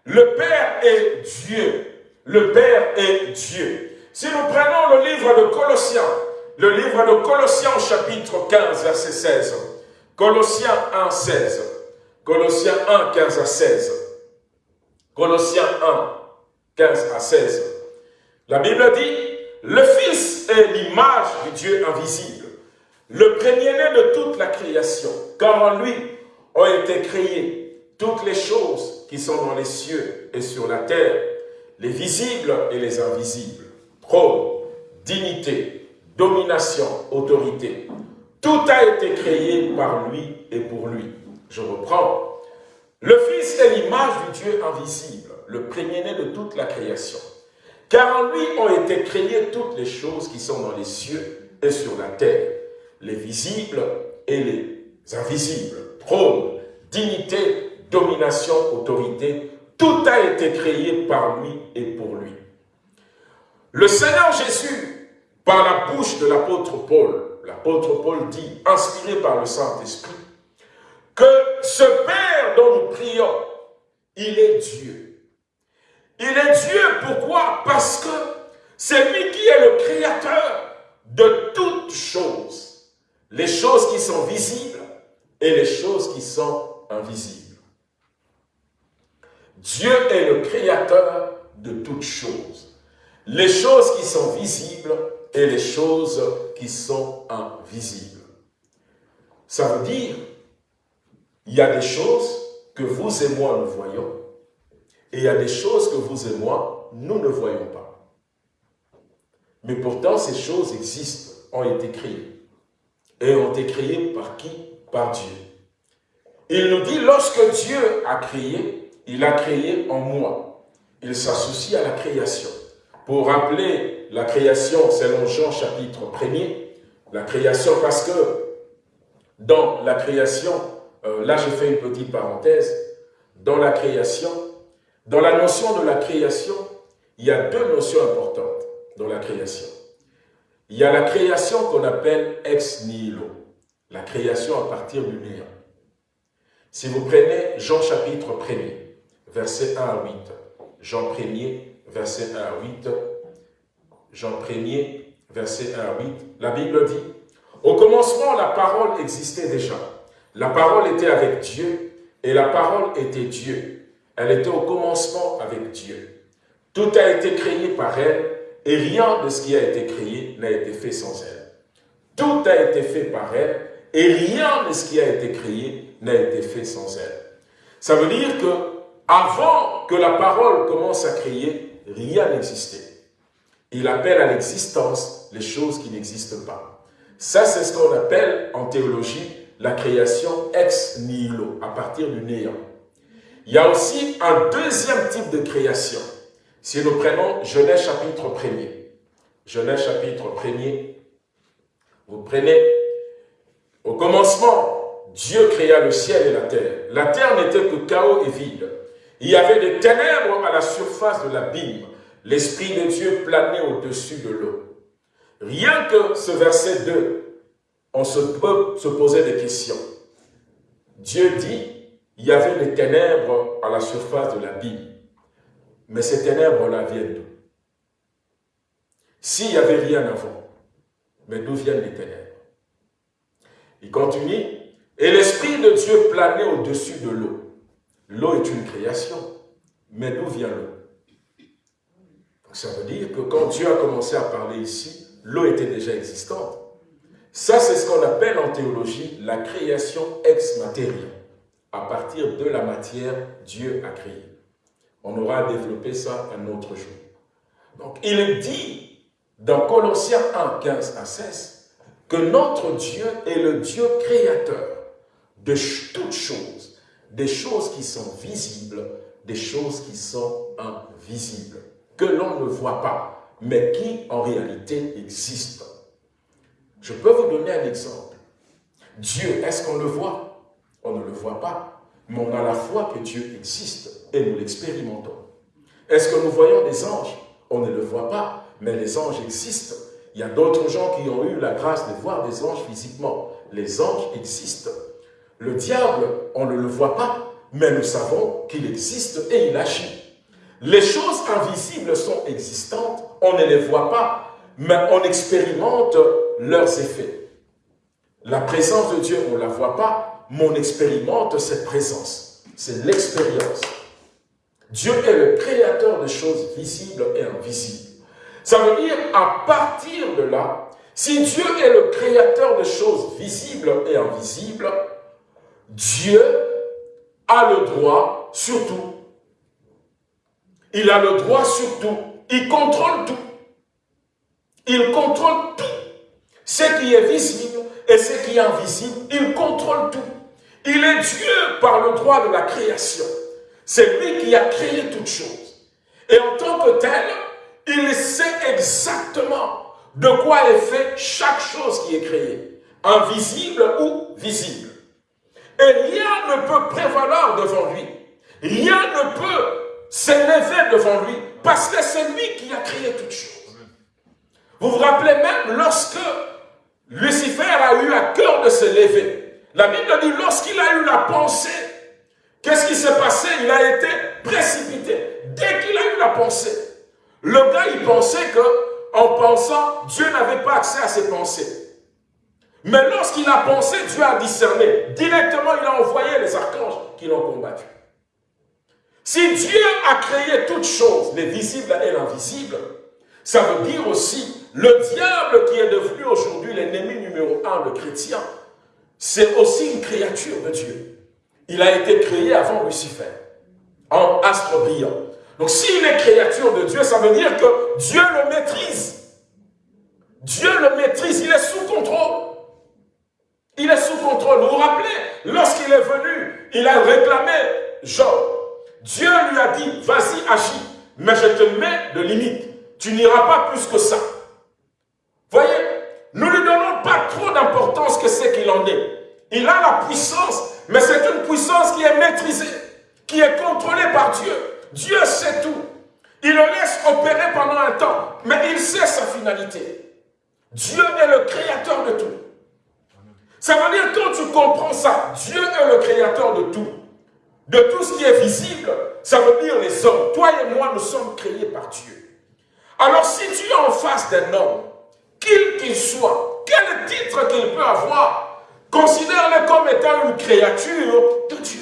Speaker 3: le Père est Dieu. Le Père est Dieu. Si nous prenons le livre de Colossiens, le livre de Colossiens chapitre 15, verset 16. Colossiens 1, 16. Colossiens 1, 15 à 16. Colossiens 1, 15 à 16. La Bible dit, le Fils est l'image du Dieu invisible, le premier-né de toute la création, car en lui ont été créées toutes les choses qui sont dans les cieux et sur la terre, les visibles et les invisibles, trône, dignité, domination, autorité. Tout a été créé par lui et pour lui. Je reprends. Le Fils est l'image du Dieu invisible, le premier-né de toute la création. Car en lui ont été créées toutes les choses qui sont dans les cieux et sur la terre, les visibles et les invisibles, trône, dignité, domination, autorité, tout a été créé par lui et pour lui. Le Seigneur Jésus, par la bouche de l'apôtre Paul, l'apôtre Paul dit, inspiré par le Saint-Esprit, que ce Père dont nous prions, il est Dieu. Il est Dieu, pourquoi? Parce que c'est lui qui est le créateur de toutes choses. Les choses qui sont visibles et les choses qui sont invisibles. Dieu est le créateur de toutes choses. Les choses qui sont visibles et les choses qui sont invisibles. Ça veut dire, il y a des choses que vous et moi nous voyons, et il y a des choses que vous et moi, nous ne voyons pas. Mais pourtant, ces choses existent, ont été créées. Et ont été créées par qui? Par Dieu. Il nous dit, lorsque Dieu a créé, il a créé en moi. Il s'associe à la création. Pour rappeler la création selon Jean chapitre 1er, la création parce que dans la création, euh, là je fais une petite parenthèse, dans la création, dans la notion de la création, il y a deux notions importantes dans la création. Il y a la création qu'on appelle ex nihilo, la création à partir du néant. Si vous prenez Jean chapitre 1er, verset 1 à 8. Jean 1er, verset 1 à 8. Jean 1er, verset 1 à 8. La Bible dit, Au commencement, la parole existait déjà. La parole était avec Dieu, et la parole était Dieu. Elle était au commencement avec Dieu. Tout a été créé par elle, et rien de ce qui a été créé n'a été fait sans elle. Tout a été fait par elle, et rien de ce qui a été créé n'a été fait sans elle. Ça veut dire que avant que la parole commence à crier, rien n'existait. Il appelle à l'existence les choses qui n'existent pas. Ça, c'est ce qu'on appelle en théologie la création ex nihilo, à partir du néant. Il y a aussi un deuxième type de création. Si nous prenons Genèse chapitre 1er, Genèse chapitre 1er, vous prenez au commencement, Dieu créa le ciel et la terre. La terre n'était que chaos et vide. Il y avait des ténèbres à la surface de l'abîme. L'Esprit de Dieu planait au-dessus de l'eau. Rien que ce verset 2, on se peut se poser des questions. Dieu dit, il y avait des ténèbres à la surface de l'abîme. Mais ces ténèbres-là viennent d'où? S'il n'y avait rien avant, mais d'où viennent les ténèbres? Il continue, et l'Esprit de Dieu planait au-dessus de l'eau. L'eau est une création, mais d'où vient l'eau? Ça veut dire que quand Dieu a commencé à parler ici, l'eau était déjà existante. Ça, c'est ce qu'on appelle en théologie la création ex materia. À partir de la matière, Dieu a créé. On aura développé ça un autre jour. Donc, il dit dans Colossiens 1, 15 à 16 que notre Dieu est le Dieu créateur de toutes choses, des choses qui sont visibles, des choses qui sont invisibles, que l'on ne voit pas, mais qui en réalité existent. Je peux vous donner un exemple. Dieu, est-ce qu'on le voit? On ne le voit pas, mais on a la foi que Dieu existe et nous l'expérimentons. Est-ce que nous voyons des anges? On ne le voit pas, mais les anges existent. Il y a d'autres gens qui ont eu la grâce de voir des anges physiquement. Les anges existent. Le diable, on ne le voit pas, mais nous savons qu'il existe et il agit. Les choses invisibles sont existantes, on ne les voit pas, mais on expérimente leurs effets. La présence de Dieu, on ne la voit pas, mais on expérimente cette présence. C'est l'expérience. Dieu est le créateur de choses visibles et invisibles. Ça veut dire, à partir de là, si Dieu est le créateur de choses visibles et invisibles, Dieu a le droit sur tout. Il a le droit sur tout. Il contrôle tout. Il contrôle tout. Ce qui est visible et ce qui est invisible, il contrôle tout. Il est Dieu par le droit de la création. C'est lui qui a créé toutes choses. Et en tant que tel, il sait exactement de quoi est fait chaque chose qui est créée, invisible ou visible. Et rien ne peut prévaloir devant lui. Rien ne peut s'élever devant lui parce que c'est lui qui a créé toutes choses. Vous vous rappelez même lorsque Lucifer a eu à cœur de se lever. La Bible dit lorsqu'il a eu la pensée, qu'est-ce qui s'est passé? Il a été précipité. Dès qu'il a eu la pensée, le gars il pensait que en pensant, Dieu n'avait pas accès à ses pensées. Mais lorsqu'il a pensé, Dieu a discerné. Directement, il a envoyé les archanges qui l'ont combattu. Si Dieu a créé toutes choses, les visibles et l'invisible, ça veut dire aussi le diable qui est devenu aujourd'hui l'ennemi numéro un de chrétiens, c'est aussi une créature de Dieu. Il a été créé avant Lucifer, en astre brillant. Donc s'il est créature de Dieu, ça veut dire que Dieu le maîtrise. Dieu le maîtrise, il est sous contrôle. Il est sous contrôle. Vous vous rappelez, lorsqu'il est venu, il a réclamé Job. Dieu lui a dit, vas-y, agis, mais je te mets de limite. Tu n'iras pas plus que ça. Voyez, nous ne lui donnons pas trop d'importance que ce qu'il en est. Il a la puissance, mais c'est une puissance qui est maîtrisée, qui est contrôlée par Dieu. Dieu sait tout. Il le laisse opérer pendant un temps, mais il sait sa finalité. Dieu est le créateur de tout. Ça veut dire quand tu comprends ça, Dieu est le créateur de tout. De tout ce qui est visible, ça veut dire les hommes. Toi et moi, nous sommes créés par Dieu. Alors si tu es en face d'un homme, qu'il qu'il soit, quel titre qu'il peut avoir, considère-le comme étant une créature de Dieu.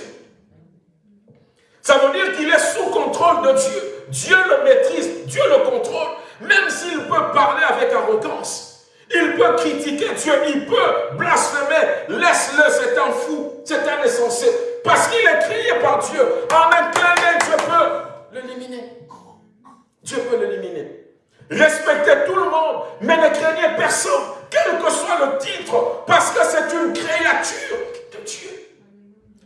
Speaker 3: Ça veut dire qu'il est sous contrôle de Dieu. Dieu le maîtrise, Dieu le contrôle, même s'il peut parler avec arrogance. Il peut critiquer Dieu, il peut blasphémer. Laisse-le, c'est un fou, c'est un insensé. Parce qu'il est crié par Dieu. En un clin Dieu peut l'éliminer. Dieu peut l'éliminer. Respectez tout le monde, mais ne craignez personne, quel que soit le titre, parce que c'est une créature de Dieu.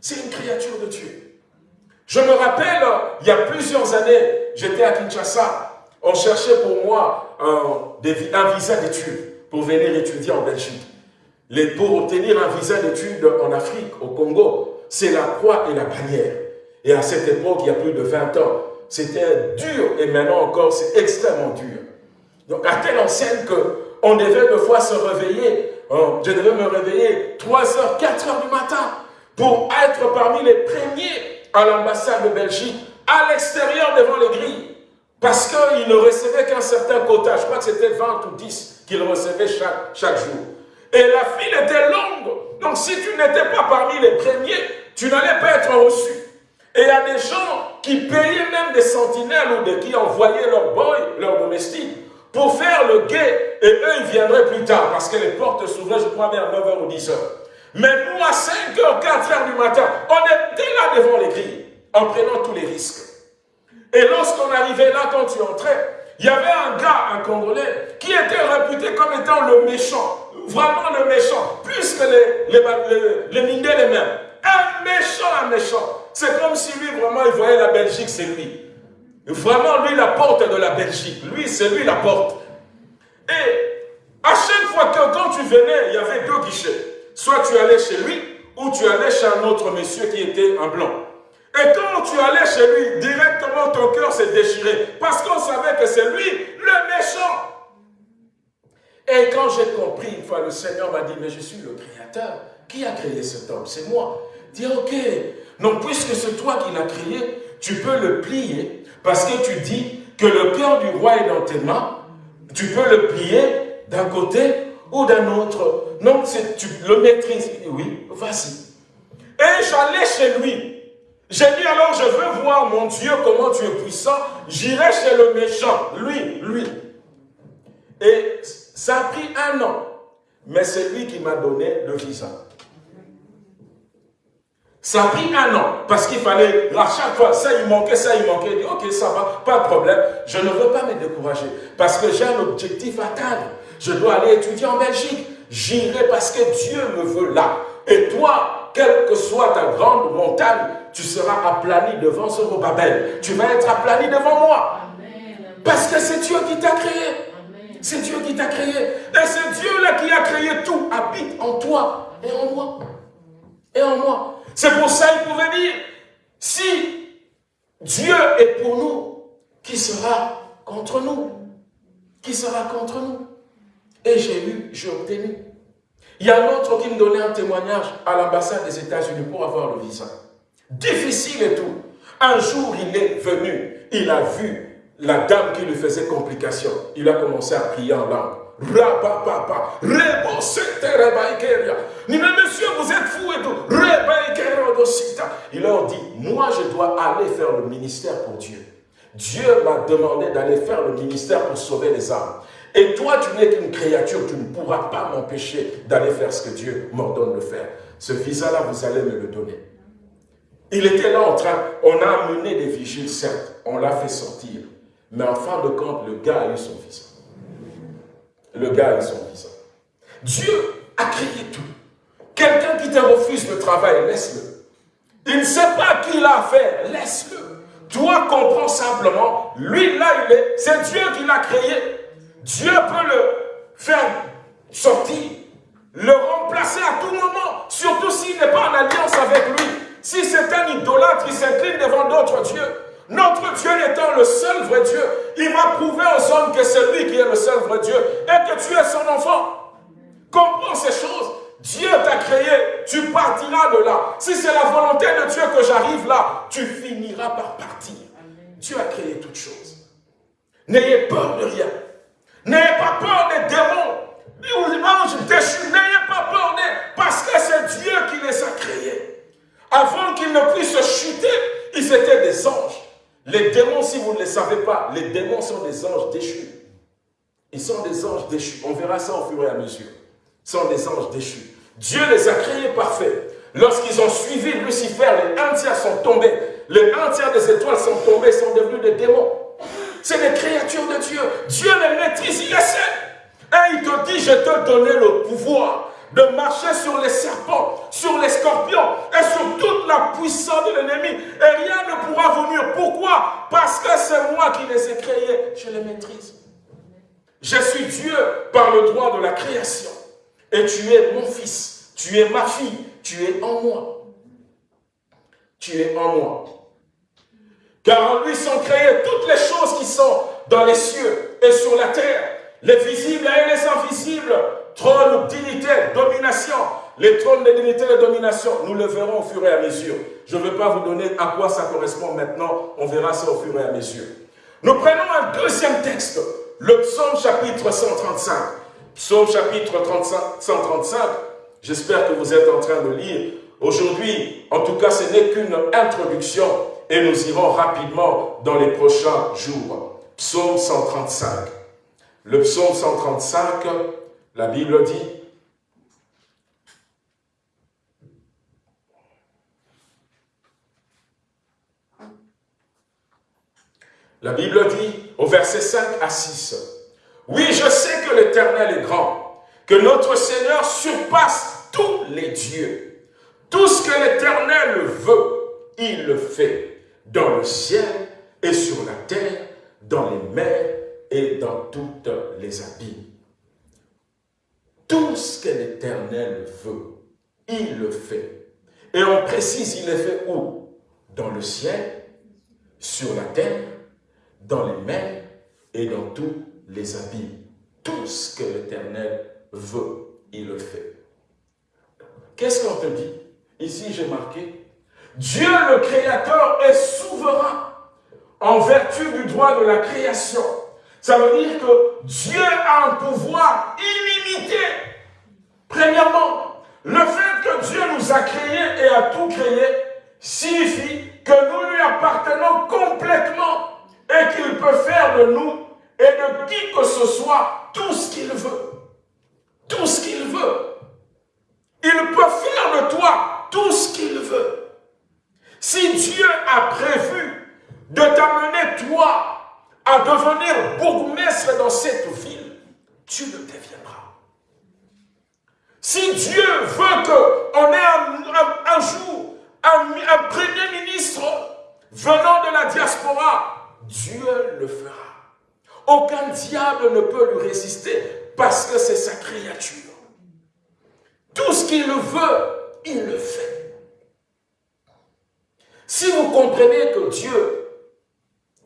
Speaker 3: C'est une créature de Dieu. Je me rappelle, il y a plusieurs années, j'étais à Kinshasa. On cherchait pour moi un, visa d'études pour venir étudier en Belgique. Pour obtenir un visa d'études en Afrique, au Congo, c'est la croix et la bannière. Et à cette époque, il y a plus de 20 ans, c'était dur et maintenant encore, c'est extrêmement dur. Donc à telle enseigne qu'on devait deux fois se réveiller. Hein, je devais me réveiller 3 h 4 h du matin pour être parmi les premiers à l'ambassade de Belgique, à l'extérieur devant les grilles. Parce qu'il ne recevait qu'un certain quota, je crois que c'était 20 ou 10 qu'il recevait chaque, jour. Et la file était longue. Donc si tu n'étais pas parmi les premiers, tu n'allais pas être reçu. Et il y a des gens qui payaient même des sentinelles ou des qui envoyaient leur boy, leur domestique, pour faire le guet. Et eux, ils viendraient plus tard parce que les portes s'ouvraient, je crois, vers 9h ou 10h. Mais nous, à 5h, 4h du matin, on était là devant les grilles, en prenant tous les risques. Et lorsqu'on arrivait là, quand tu entrais, il y avait un gars, un Congolais, qui était réputé comme étant le méchant, vraiment le méchant, plus que les, les, les, les les mêmes. Un méchant, un méchant. C'est comme si lui, vraiment, il voyait la Belgique, c'est lui. Vraiment, lui, la porte de la Belgique. Lui, c'est lui la porte. Et à chaque fois que quand tu venais, il y avait deux guichets. Soit tu allais chez lui, ou tu allais chez un autre monsieur qui était un blanc. Et quand tu allais chez lui, directement ton cœur s'est déchiré. Parce qu'on savait que c'est lui le méchant. Et quand j'ai compris, une fois le Seigneur m'a dit, mais je suis le créateur. Qui a créé cet homme? C'est moi. Dis, ok. Donc puisque c'est toi qui l'as créé, tu peux le plier. Parce que tu dis que le cœur du roi est dans tes mains. Tu peux le plier d'un côté ou d'un autre. Non, tu le maîtrises. Oui, vas-y. Et j'allais chez lui. J'ai dit alors, je veux voir mon Dieu, comment tu es puissant. J'irai chez le méchant, lui, lui. Et ça a pris un an. Mais c'est lui qui m'a donné le visa. Ça a pris un an, parce qu'il fallait, à chaque fois, ça il manquait, ça il manquait. Il dit, ok, ça va, pas de problème. Je ne veux pas me décourager, parce que j'ai un objectif à atteindre. Je dois aller étudier en Belgique. J'irai parce que Dieu me veut là. Et toi, quelle que soit ta grande montagne, tu seras aplani devant ce Babel. Tu vas être aplani devant moi. Parce que c'est Dieu qui t'a créé. C'est Dieu qui t'a créé. Et c'est Dieu-là qui a créé tout. Habite en toi et en moi. Et en moi. C'est pour ça qu'il pouvait dire, si Dieu est pour nous, qui sera contre nous? Qui sera contre nous? Et j'ai eu, j'ai obtenu. Il y a un autre qui me donnait un témoignage à l'ambassade des États-Unis pour avoir le visa. Difficile et tout. Un jour, il est venu, il a vu la dame qui lui faisait complication. Il a commencé à prier en langue. Rabapapa, mais monsieur, vous êtes fou et tout. Il leur dit, moi je dois aller faire le ministère pour Dieu. Dieu m'a demandé d'aller faire le ministère pour sauver les âmes. Et toi, tu n'es qu'une créature, tu ne pourras pas m'empêcher d'aller faire ce que Dieu m'ordonne de faire. Ce visa-là, vous allez me le donner. Il était là en train, on a amené des vigiles, certes, on l'a fait sortir. Mais en fin de compte, le gars a eu son visa. Le gars eu son visa. Dieu a créé tout. Quelqu'un qui te refuse le travail, laisse-le. Il ne sait pas qui l'a fait, laisse-le. Toi, comprends simplement, lui, là, il est, c'est Dieu qui l'a créé. Dieu peut le faire sortir, le remplacer à tout moment, surtout s'il n'est pas en alliance avec lui. Si c'est un idolâtre, il s'incline devant d'autres dieux. Notre Dieu étant le seul vrai Dieu, il va prouver aux hommes que c'est lui qui est le seul vrai Dieu et que tu es son enfant. Comprends ces choses. Dieu t'a créé, tu partiras de là. Si c'est la volonté de Dieu que j'arrive là, tu finiras par partir. Dieu a créé toutes choses. N'ayez peur de rien. N'ayez pas peur des démons, des anges. N'ayez pas peur des... Parce que c'est Dieu qui les a créés. Avant qu'ils ne puissent chuter, ils étaient des anges. Les démons, si vous ne les savez pas, les démons sont des anges déchus. Ils sont des anges déchus. On verra ça au fur et à mesure. Ils sont des anges déchus. Dieu les a créés parfaits. Lorsqu'ils ont suivi Lucifer, les un tiers sont tombés. Les un tiers des étoiles sont tombées, sont devenus des démons. C'est des créatures de Dieu. Dieu les maîtrise, il essaie. Et il te dit, je te donné le pouvoir de marcher sur les serpents, sur les scorpions et sur toute la puissance de l'ennemi et rien ne pourra venir. Pourquoi? Parce que c'est moi qui les ai créés, je les maîtrise. Je suis Dieu par le droit de la création. Et tu es mon fils, tu es ma fille, tu es en moi. Tu es en moi. Car en lui sont créées toutes les choses qui sont dans les cieux et sur la terre, les visibles et les invisibles, trône, dignité, domination, les trônes de dignité et de domination, nous le verrons au fur et à mesure. Je ne vais pas vous donner à quoi ça correspond maintenant, on verra ça au fur et à mesure. Nous prenons un deuxième texte, le psaume chapitre 135. Psaume chapitre 135, j'espère que vous êtes en train de lire. Aujourd'hui, en tout cas, ce n'est qu'une introduction et nous irons rapidement dans les prochains jours. Psaume 135. Le psaume 135, la Bible dit, La Bible dit au verset 5 à 6, Oui, je sais que l'Éternel est grand, que notre Seigneur surpasse tous les dieux. Tout ce que l'Éternel veut, il le fait, dans le ciel et sur la terre, dans les mers et dans toutes les abîmes. Tout ce que l'Éternel veut, il le fait. Et on précise, il le fait où? Dans le ciel, sur la terre, dans les mers et dans tous les abîmes. Tout ce que l'Éternel veut, il le fait. Qu'est-ce qu'on te dit? Ici, j'ai marqué, Dieu le Créateur est souverain en vertu du droit de la création. Ça veut dire que Dieu a un pouvoir illimité. Premièrement, le fait que Dieu nous a créés et a tout créé signifie que nous lui appartenons complètement et qu'il peut faire de nous et de qui que ce soit tout ce qu'il veut. Tout ce qu'il veut. Il peut faire de toi tout ce qu'il veut. Si Dieu a prévu de t'amener toi à devenir bourgmestre dans cette ville, tu le deviendras. Si Dieu veut qu'on ait un, jour un premier ministre venant de la diaspora, Dieu le fera. Aucun diable ne peut lui résister parce que c'est sa créature. Tout ce qu'il veut, il le fait. Si vous comprenez que Dieu,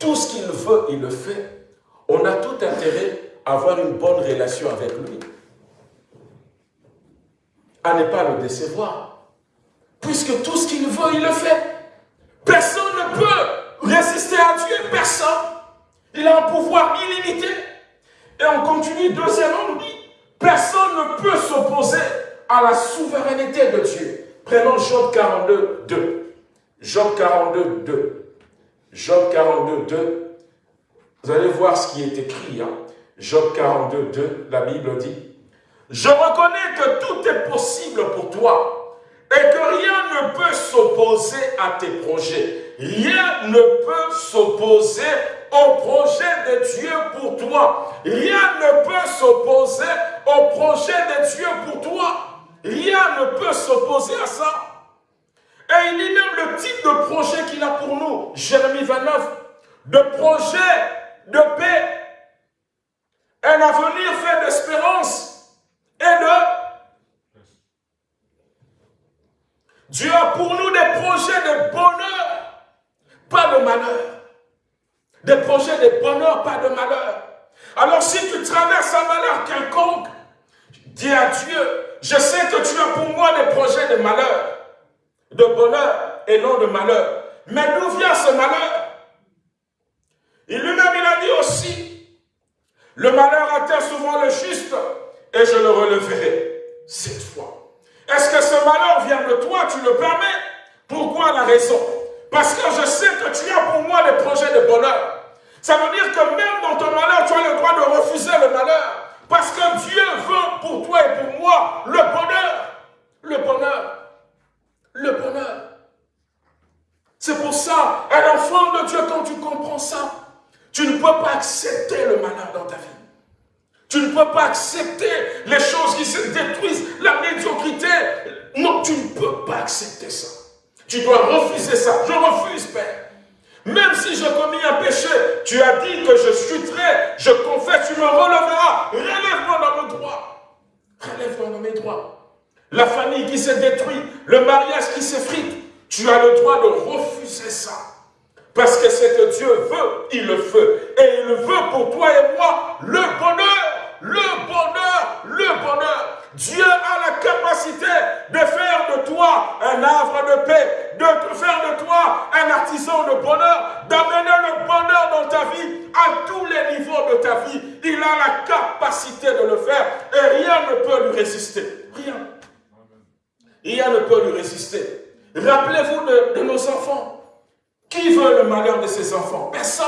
Speaker 3: tout ce qu'il veut, il le fait, on a tout intérêt à avoir une bonne relation avec lui. À ne pas le décevoir. Puisque tout ce qu'il veut, il le fait. Personne ne peut résister à Dieu, personne. Il a un pouvoir illimité. Et on continue, deuxièmement, on dit, personne ne peut s'opposer à la souveraineté de Dieu. Prenons Job 42, 2. Job 42, 2. Job 42, 2. Vous allez voir ce qui est écrit. Hein. Job 42, 2, la Bible dit, Je reconnais que tout est possible pour toi et que rien ne peut s'opposer à tes projets. Rien ne peut s'opposer au projet de Dieu pour toi. Rien ne peut s'opposer au projet de Dieu pour toi. Rien ne peut s'opposer à ça. Et il dit même le type de projet qu'il a pour nous. Jérémie 29. De projet de paix. Un avenir fait d'espérance et de... Dieu a pour nous des projets de bonheur pas de malheur. Des projets de bonheur, pas de malheur. Alors si tu traverses un malheur quelconque, dis à Dieu, je sais que tu as pour moi des projets de malheur, de bonheur et non de malheur. Mais d'où vient ce malheur? Et lui-même, il a dit aussi, le malheur atteint souvent le juste et je le releverai cette fois. Est-ce que ce malheur vient de toi? Tu le permets? Pourquoi la raison? Parce que je sais que tu as pour moi des projets de bonheur. Ça veut dire que même dans ton malheur, tu as le droit de refuser le malheur. Parce que Dieu veut pour toi et pour moi le bonheur. Le bonheur. Le bonheur. C'est pour ça, un enfant de Dieu, quand tu comprends ça, tu ne peux pas accepter le malheur dans ta vie. Tu ne peux pas accepter les choses qui se détruisent, la médiocrité. Non, tu ne peux pas accepter ça. Tu dois refuser ça. Je refuse, Père. Même si je commis un péché, tu as dit que je chuterai, je confesse, tu me releveras. Relève-moi dans mes droits. Relève-moi dans mes droits. La famille qui s'est détruite, le mariage qui s'effrite, tu as le droit de refuser ça. Parce que ce que Dieu veut, il le veut. Et il veut pour toi et moi le bonheur, le bonheur, le bonheur. Dieu a la capacité de faire de toi un havre de paix, de faire de toi un artisan de bonheur, d'amener le bonheur dans ta vie à tous les niveaux de ta vie. Il a la capacité de le faire et rien ne peut lui résister. Rien. Rien ne peut lui résister. Rappelez-vous de, nos enfants. Qui veut le malheur de ses enfants? Personne.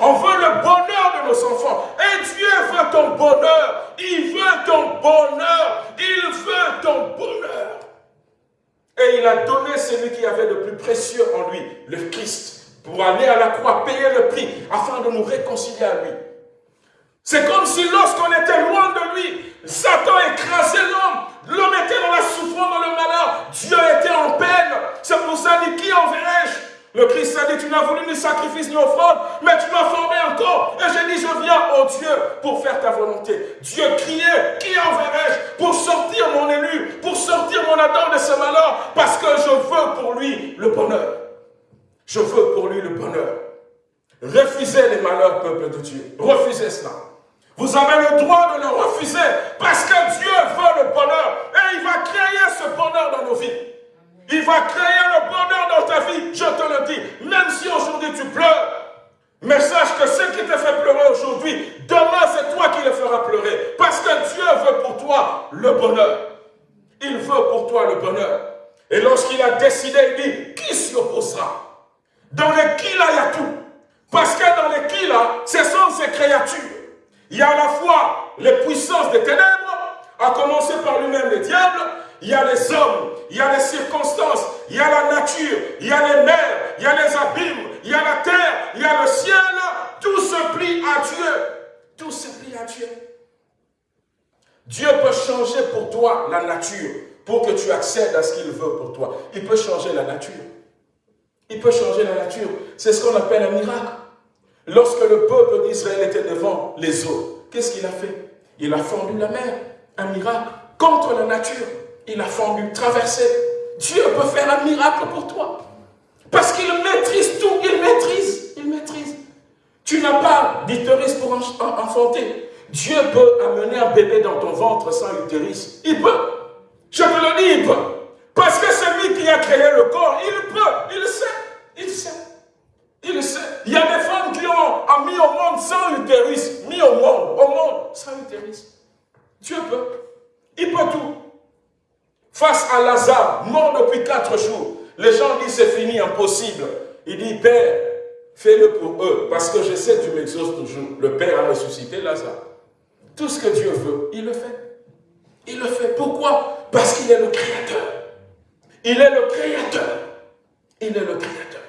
Speaker 3: On veut le bonheur de nos enfants. Et Dieu veut ton bonheur. Il veut ton bonheur. Il veut ton bonheur. Et il a donné celui qui avait le plus précieux en lui, le Christ, pour aller à la croix, payer le prix, afin de nous réconcilier à lui. C'est comme si lorsqu'on était loin de lui, Satan écrasait. L'homme sacrifice ni offrande, mais tu m'as formé encore. Et j'ai dit, je viens, oh Dieu, pour faire ta volonté. Dieu criait, qui enverrai-je pour sortir mon élu, pour sortir mon Adam de ce malheur, parce que je veux pour lui le bonheur. Je veux pour lui le bonheur. Refusez les malheurs, peuple de Dieu. Refusez cela. Vous avez le droit de le refuser, parce que Dieu veut le bonheur. Et il va créer ce bonheur dans nos vies. Il va créer le bonheur dans ta vie, je te le dis. Même si aujourd'hui tu pleures, mais sache que ce qui te fait pleurer aujourd'hui, demain c'est toi qui le feras pleurer. Parce que Dieu veut pour toi le bonheur. Il veut pour toi le bonheur. Et lorsqu'il a décidé, il dit, qui s'y opposera Dans les qui là, il y a tout. Parce que dans les qui là, ce sont ces créatures. Il y a à la fois les puissances des ténèbres, à commencer par lui-même le diable, il y a les hommes, il y a les circonstances, il y a la nature, il y a les mers, il y a les abîmes, il y a la terre, il y a le ciel. Tout se plie à Dieu. Tout se plie à Dieu. Dieu peut changer pour toi la nature pour que tu accèdes à ce qu'il veut pour toi. Il peut changer la nature. Il peut changer la nature. C'est ce qu'on appelle un miracle. Lorsque le peuple d'Israël était devant les eaux, qu'est-ce qu'il a fait? Il a fondu la mer. Un miracle contre la nature il a fendu, traversé. Dieu peut faire un miracle pour toi. Parce qu'il maîtrise tout, il maîtrise, il maîtrise. Tu n'as pas d'utérus pour enfanter. Dieu peut amener un bébé dans ton ventre sans utérus. Il peut. Je te le dis, il peut. Parce que c'est lui qui a créé le corps. Il peut. Il sait. Il sait. Il sait. Il y a des femmes qui ont, mis au monde sans utérus. Mis au monde. Au monde sans utérus. Dieu peut. Il peut tout face à Lazare, mort depuis quatre jours. Les gens disent c'est fini, impossible. Il dit, Père, fais-le pour eux, parce que je sais que tu m'exauces toujours. Le Père a ressuscité Lazare. Tout ce que Dieu veut, il le fait. Il le fait. Pourquoi? Parce qu'il est le Créateur. Il est le Créateur. Il est le Créateur.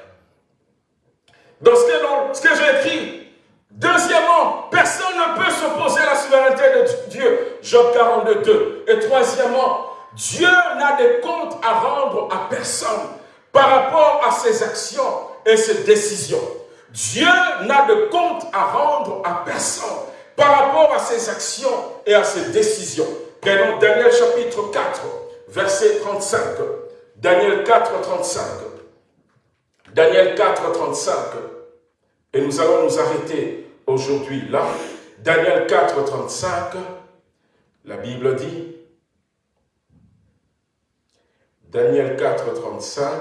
Speaker 3: Dans ce que, que j'ai écrit, deuxièmement, personne ne peut s'opposer à la souveraineté de Dieu. Job 42, 2. Et troisièmement, Dieu n'a de compte à rendre à personne par rapport à ses actions et ses décisions. Dieu n'a de compte à rendre à personne par rapport à ses actions et à ses décisions. Prenons Daniel chapitre 4, verset 35. Daniel 4, 35. Daniel 4, 35. Et nous allons nous arrêter aujourd'hui là. Daniel 4, 35. La Bible dit, Daniel 4, 35.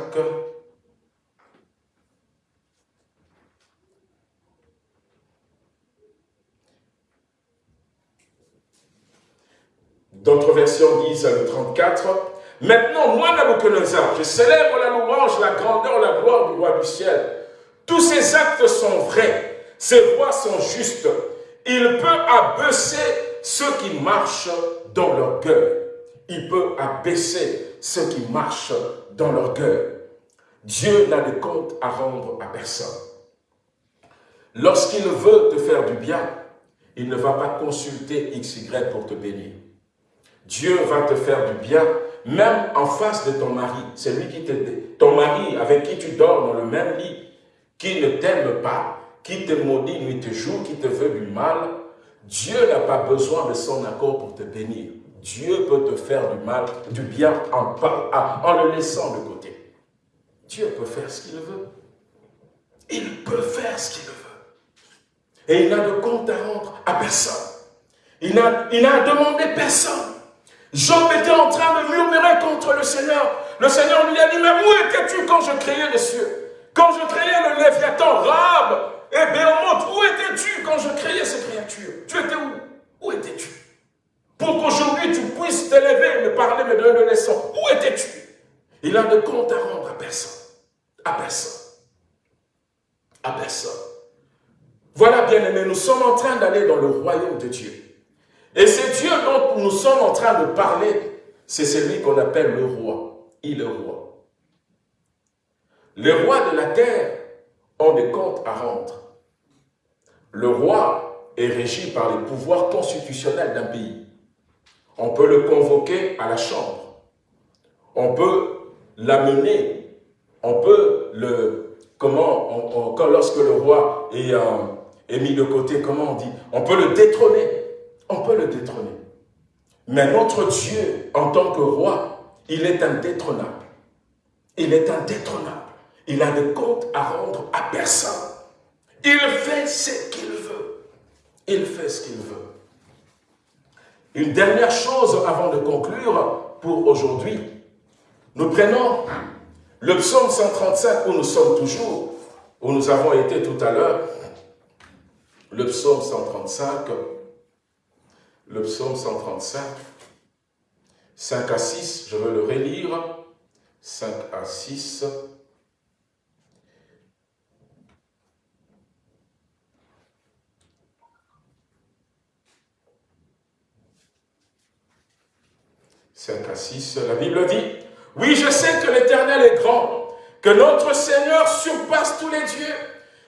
Speaker 3: D'autres versions disent le 34. Maintenant, moi, Nabucodonosor, je célèbre la louange, la grandeur, la gloire du roi du ciel. Tous ses actes sont vrais, ses voies sont justes. Il peut abaisser ceux qui marchent dans leur cœur. Il peut abaisser ceux qui marchent dans l'orgueil. Dieu n'a de compte à rendre à personne. Lorsqu'il veut te faire du bien, il ne va pas consulter XY pour te bénir. Dieu va te faire du bien même en face de ton mari, celui qui te, ton mari avec qui tu dors dans le même lit, qui ne t'aime pas, qui te maudit nuit et jour, qui te veut du mal, Dieu n'a pas besoin de son accord pour te bénir. Dieu peut te faire du mal, du bien en, le laissant de côté. Dieu peut faire ce qu'il veut. Il peut faire ce qu'il veut. Et il n'a de compte à rendre à personne. Il n'a demandé personne. Job était en train de murmurer contre le Seigneur. Le Seigneur lui a dit, mais où étais-tu quand je créais les cieux? Quand je créais le Léviathan, Rab et Béhémoth, où étais-tu quand je créais ces créatures? Tu étais où? Où étais-tu? Pour qu'aujourd'hui tu puisses t'élever et me parler, me donner le leçon. Où étais-tu? Il a de compte à rendre à personne. À personne. À personne. Voilà, bien aimé, nous sommes en train d'aller dans le royaume de Dieu. Et c'est Dieu dont nous sommes en train de parler, c'est celui qu'on appelle le roi. Il est roi. Les rois de la terre ont des comptes à rendre. Le roi est régi par les pouvoirs constitutionnels d'un pays. On peut le convoquer à la chambre. On peut l'amener. On peut le... Comment Lorsque le roi est, euh, est mis de côté, comment on dit? On peut le détrôner on peut le détrôner. Mais notre Dieu, en tant que roi, il est indétrônable. Il est indétrônable. Il a de comptes à rendre à personne. Il fait ce qu'il veut. Il fait ce qu'il veut. Une dernière chose avant de conclure pour aujourd'hui. Nous prenons le psaume 135 où nous sommes toujours, où nous avons été tout à l'heure. Le psaume 135 le psaume 135, 5 à 6, je veux le relire, 5 à 6. « 5 à 6, la Bible dit, « Oui, je sais que l'Éternel est grand, que notre Seigneur surpasse tous les dieux,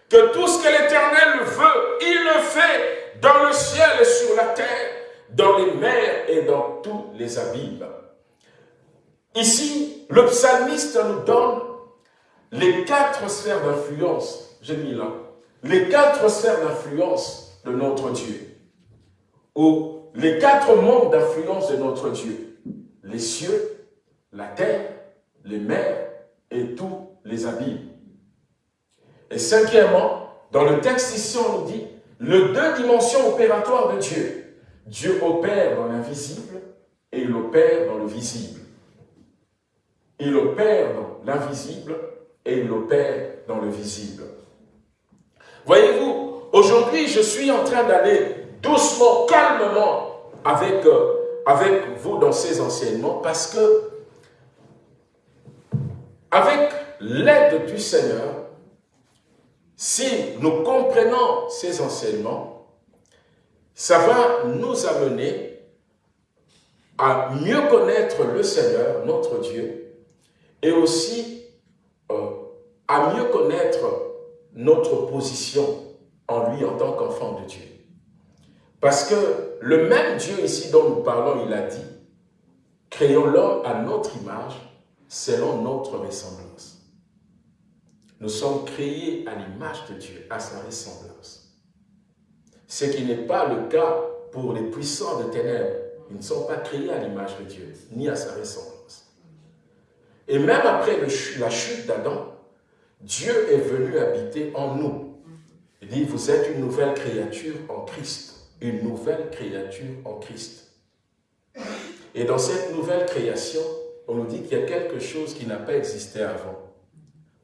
Speaker 3: que tout ce que l'Éternel veut, il le fait dans le ciel et sur la terre dans les mers et dans tous les abîmes. Ici, le psalmiste nous donne les quatre sphères d'influence, j'ai mis là, les quatre sphères d'influence de notre Dieu, ou les quatre mondes d'influence de notre Dieu, les cieux, la terre, les mers et tous les abîmes. Et cinquièmement, dans le texte ici, on nous dit, les deux dimensions opératoires de Dieu, Dieu opère dans l'invisible et il opère dans le visible. Il opère dans l'invisible et il opère dans le visible. Voyez-vous, aujourd'hui, je suis en train d'aller doucement, calmement avec, euh, avec vous dans ces enseignements parce que avec l'aide du Seigneur, si nous comprenons ces enseignements, ça va nous amener à mieux connaître le Seigneur, notre Dieu, et aussi euh, à mieux connaître notre position en lui en tant qu'enfant de Dieu. Parce que le même Dieu ici dont nous parlons, il a dit, créons l'homme à notre image, selon notre ressemblance. Nous sommes créés à l'image de Dieu, à sa ressemblance. Ce qui n'est pas le cas pour les puissants de ténèbres. Ils ne sont pas créés à l'image de Dieu, ni à sa ressemblance. Et même après la chute d'Adam, Dieu est venu habiter en nous. Il dit, vous êtes une nouvelle créature en Christ. Une nouvelle créature en Christ. Et dans cette nouvelle création, on nous dit qu'il y a quelque chose qui n'a pas existé avant.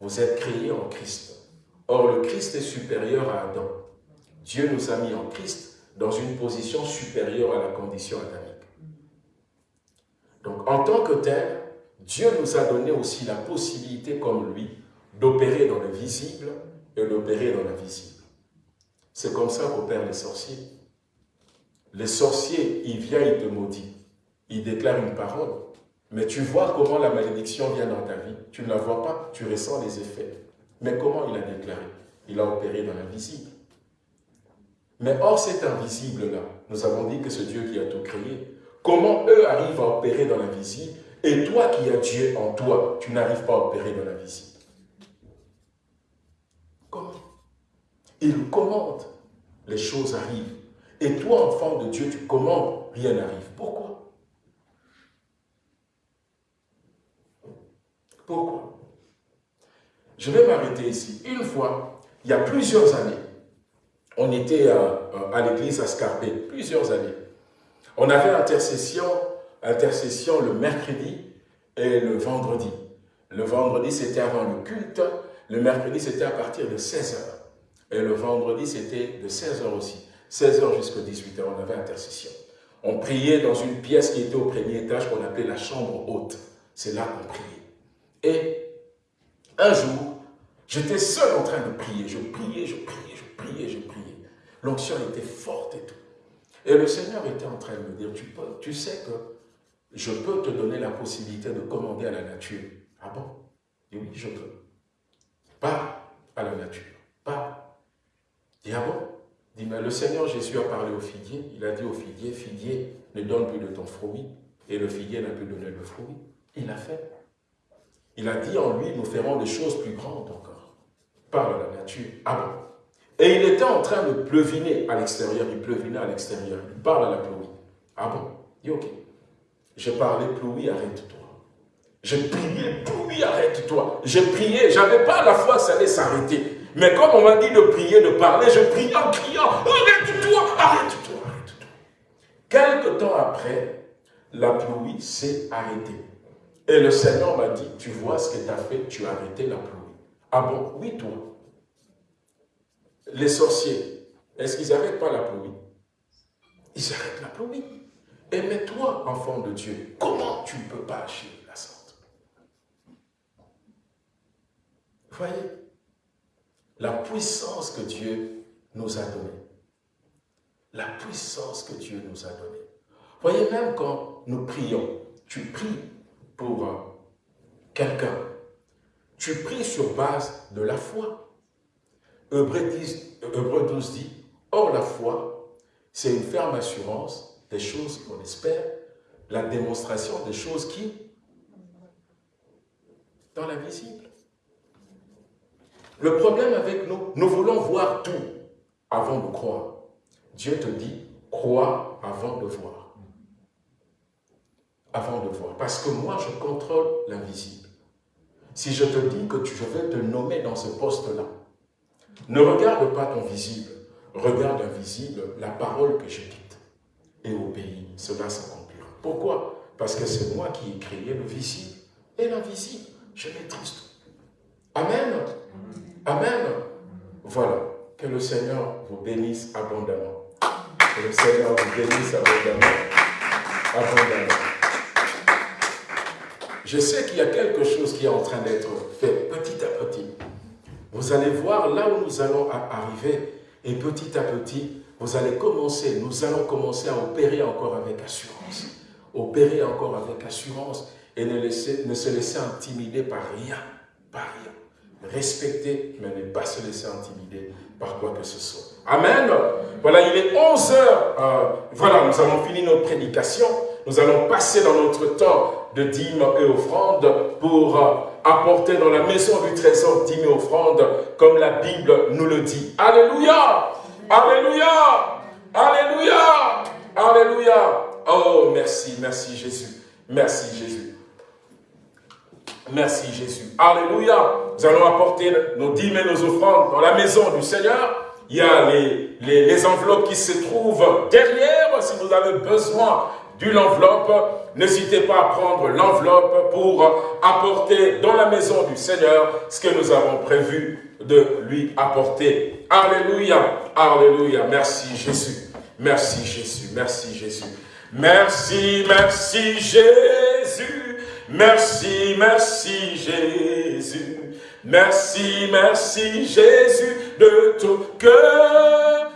Speaker 3: Vous êtes créés en Christ. Or, le Christ est supérieur à Adam. Dieu nous a mis en Christ dans une position supérieure à la condition adamique. Donc, en tant que tel, Dieu nous a donné aussi la possibilité, comme lui, d'opérer dans le visible et d'opérer dans l'invisible. C'est comme ça qu'opèrent les sorciers. Les sorciers, il vient, il te maudit. Il déclare une parole. Mais tu vois comment la malédiction vient dans ta vie. Tu ne la vois pas, tu ressens les effets. Mais comment il a déclaré? Il a opéré dans l'invisible. Mais hors cet invisible-là, nous avons dit que c'est Dieu qui a tout créé. Comment eux arrivent à opérer dans l'invisible? Et toi qui as Dieu en toi, tu n'arrives pas à opérer dans la visite. Comment? Il commande, les choses arrivent. Et toi, enfant de Dieu, tu commandes, rien n'arrive. Pourquoi? Pourquoi? Je vais m'arrêter ici. Une fois, il y a plusieurs années, on était à, l'église à Scarpé, plusieurs années. On avait intercession, intercession le mercredi et le vendredi. Le vendredi, c'était avant le culte. Le mercredi, c'était à partir de 16h. Et le vendredi, c'était de 16h aussi. 16h jusqu'à 18h, on avait intercession. On priait dans une pièce qui était au premier étage qu'on appelait la chambre haute. C'est là qu'on priait. Et un jour, j'étais seul en train de prier. Je priais, je priais, je priais, je priais. L'onction était forte et tout. Et le Seigneur était en train de me dire, tu, sais que je peux te donner la possibilité de commander à la nature. Ah bon? Et oui, je peux. Pas à la nature. Pas. Dis, ah bon? Dis, mais le Seigneur Jésus a parlé au figuier. Il a dit au figuier, figuier, ne donne plus de ton fruit. Et le figuier n'a plus donné le fruit. Il a fait. Il a dit en lui, nous ferons des choses plus grandes encore. Par la nature. Ah bon? Et il était en train de pleuviner à l'extérieur. Il pleuvinait à l'extérieur. Il parle à la pluie. Ah bon? Il dit, ok. J'ai parlé, pluie, arrête-toi. J'ai prié, pluie, arrête-toi. J'ai prié, j'avais pas la foi ça allait s'arrêter. Mais comme on m'a dit de prier, de parler, je priais en criant, arrête-toi, arrête-toi, arrête-toi. Quelque temps après, la pluie s'est arrêtée. Et le Seigneur m'a dit, tu vois ce que tu as fait, tu as arrêté la pluie. Ah bon? Oui, toi. Les sorciers, est-ce qu'ils n'arrêtent pas la pluie? Ils arrêtent la pluie. Et mais toi, enfant de Dieu, comment tu ne peux pas agir la sorte? Voyez? La puissance que Dieu nous a donnée. La puissance que Dieu nous a donnée. Voyez, même quand nous prions, tu pries pour euh, quelqu'un. Tu pries sur base de la foi. Hébreu 12 dit, Or la foi, c'est une ferme assurance des choses qu'on espère, la démonstration des choses qui Dans l'invisible. Le problème avec nous, nous voulons voir tout avant de croire. Dieu te dit, crois avant de voir avant de voir. Parce que moi, je contrôle l'invisible. Si je te dis que je vais te nommer dans ce poste-là, ne regarde pas ton visible, regarde invisible la parole que je quitte. Et pays, cela s'accomplira. Pourquoi? Parce que c'est moi qui ai créé le visible et l'invisible. Je maîtrise tout. Amen. Amen. Voilà. Que le Seigneur vous bénisse abondamment. Que le Seigneur vous bénisse abondamment. Abondamment. Je sais qu'il y a quelque chose qui est en train d'être fait petit à petit. Vous allez voir là où nous allons arriver et petit à petit, vous allez commencer, nous allons commencer à opérer encore avec assurance. Opérer encore avec assurance et ne, laisser, ne se laisser intimider par rien, par rien. Respecter, mais ne pas se laisser intimider par quoi que ce soit. Amen. Voilà, il est 11 heures. Euh, voilà, nous avons fini notre prédication. Nous allons passer dans notre temps de dîmes et offrandes pour euh, apporter dans la maison du trésor dîmes et offrandes comme la Bible nous le dit. Alléluia Alléluia Alléluia Alléluia Oh, merci, merci Jésus. Merci Jésus. Merci Jésus. Alléluia. Nous allons apporter nos dîmes et nos offrandes dans la maison du Seigneur. Il y a les, enveloppes qui se trouvent derrière si vous avez besoin d'une enveloppe, n'hésitez pas à prendre l'enveloppe pour apporter dans la maison du Seigneur ce que nous avons prévu de lui apporter. Alléluia, Alléluia, merci Jésus, merci Jésus, merci Jésus. Merci, merci Jésus, merci, merci Jésus. Merci, merci Jésus de tout cœur.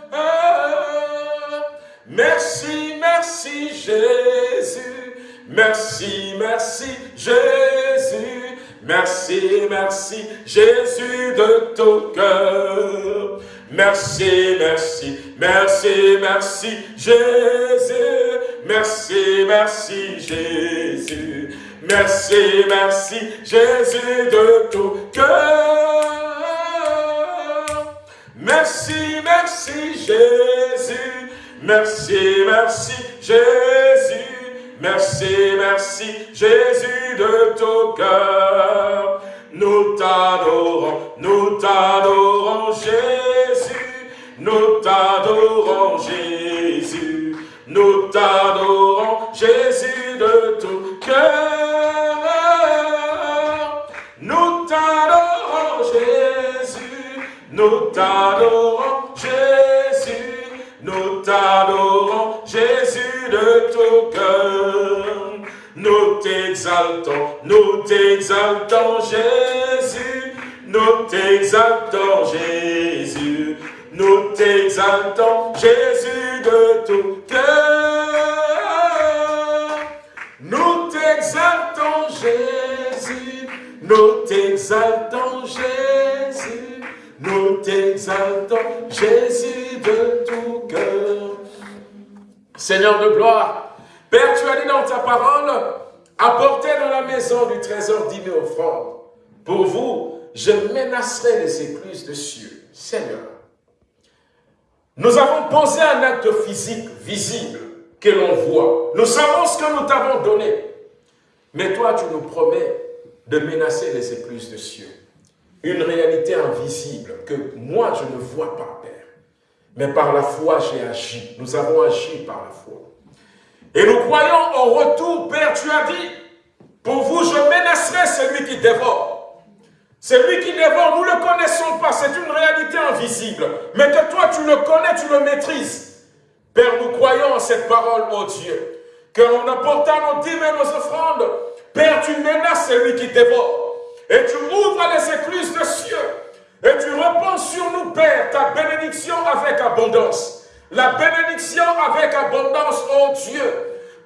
Speaker 3: Merci, merci Jésus. Merci, merci Jésus. Merci, merci Jésus de tout cœur. Merci, merci, merci, merci Jésus. Merci, merci Jésus. Merci, merci, Jésus de tout cœur. Merci, merci, Jésus. Merci, merci, Jésus. Merci, merci, Jésus de tout cœur. Nous t'adorons, nous t'adorons, Jésus. Nous t'adorons, Jésus. Nous t'adorons, Jésus de tout cœur. Nous t'adorons, Jésus. Nous t'adorons, Jésus. Nous t'adorons, Jésus de tout cœur. Nous t'exaltons, nous t'exaltons, Jésus. Nous t'exaltons, Jésus. Nous t'exaltons, Jésus de tout cœur. Nous t'exaltons, Jésus. Nous t'exaltons, Jésus. Nous t'exaltons, Jésus de tout cœur. Seigneur de gloire, Père, tu as dit dans ta parole, apportez dans la maison du trésor mille offrandes. Pour vous, je menacerai les écluses de cieux. Seigneur, nous avons posé un acte physique visible que l'on voit. Nous savons ce que nous t'avons donné. Mais toi, tu nous promets de menacer les écluses de cieux. Une réalité invisible que moi, je ne vois pas, Père. Mais par la foi, j'ai agi. Nous avons agi par la foi. Et nous croyons au retour, Père, tu as dit, pour vous, je menacerai celui qui dévore. Celui qui dévore, nous ne le connaissons pas, c'est une réalité invisible. Mais que toi, tu le connais, tu le maîtrises. Père, nous croyons en cette parole, ô Dieu, qu'en apportant nos dîmes et nos offrandes, Père, tu menaces celui qui dévore. Et tu ouvres les écluses de cieux. Et tu réponds sur nous, Père, ta bénédiction avec abondance. La bénédiction avec abondance, ô Dieu.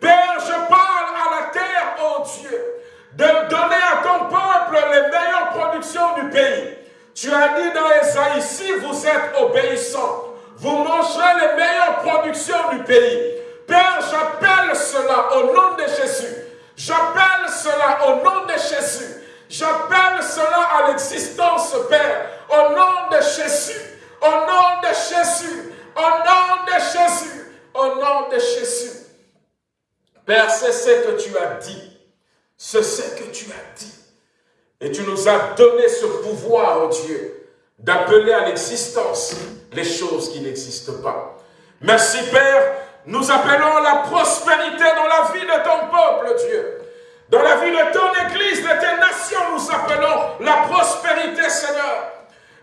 Speaker 3: Père, je parle à la terre, ô Dieu de donner à ton peuple les meilleures productions du pays. Tu as dit dans Esaïe, si vous êtes obéissants, vous mangerez les meilleures productions du pays. Père, j'appelle cela au nom de Jésus. J'appelle cela au nom de Jésus. J'appelle cela à l'existence, Père, au nom de Jésus. Au nom de Jésus. Au nom de Jésus. Au nom de Jésus. Père, c'est ce que tu as dit c'est ce que tu as dit. Et tu nous as donné ce pouvoir, oh Dieu, d'appeler à l'existence les choses qui n'existent pas. Merci Père, nous appelons la prospérité dans la vie de ton peuple, Dieu. Dans la vie de ton Église, de tes nations, nous appelons la prospérité, Seigneur.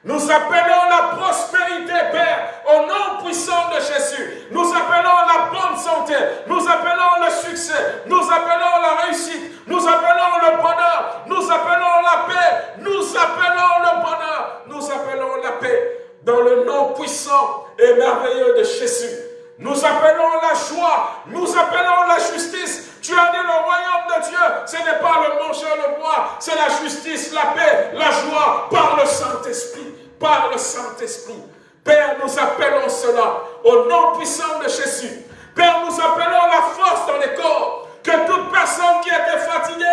Speaker 3: Nous appelons la prospérité, Père, au nom puissant de Jésus. Nous appelons la bonne santé. Nous appelons le succès. Nous appelons la réussite. Nous appelons le bonheur. Nous appelons la paix. Nous appelons le bonheur. Nous appelons la paix. Dans le nom puissant et merveilleux de Jésus. Nous appelons la joie. Nous appelons la justice. Tu as dit le royaume de Dieu, ce n'est pas le manger, le boire, c'est la justice, la paix, la joie par le Saint-Esprit. Par le Saint-Esprit. Père, nous appelons cela au nom puissant de Jésus. Père, nous appelons la force dans les corps. Que toute personne qui était fatiguée,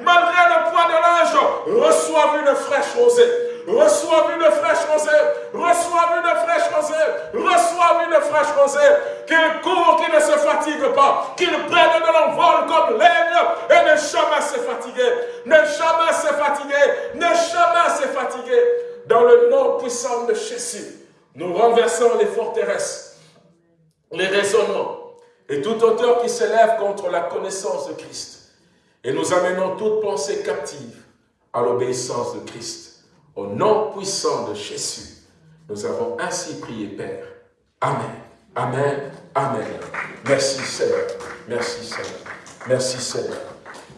Speaker 3: malgré le poids de l'âge, reçoive une fraîche rosée reçoive une fraîche rosée, reçoive une fraîche rosée, reçoive une fraîche rosée, qu'il court, qu'il ne se fatigue pas, qu'il prenne de l'envol comme l'aigle et ne jamais se fatiguer, ne jamais se fatiguer, ne jamais se fatiguer. Dans le nom puissant de Jésus, nous renversons les forteresses, les raisonnements et toute hauteur qui s'élève contre la connaissance de Christ. Et nous amenons toute pensée captive à l'obéissance de Christ. Au nom puissant de Jésus, nous avons ainsi prié, Père. Amen. Amen. Amen. Merci Seigneur. Merci Seigneur. Merci Seigneur.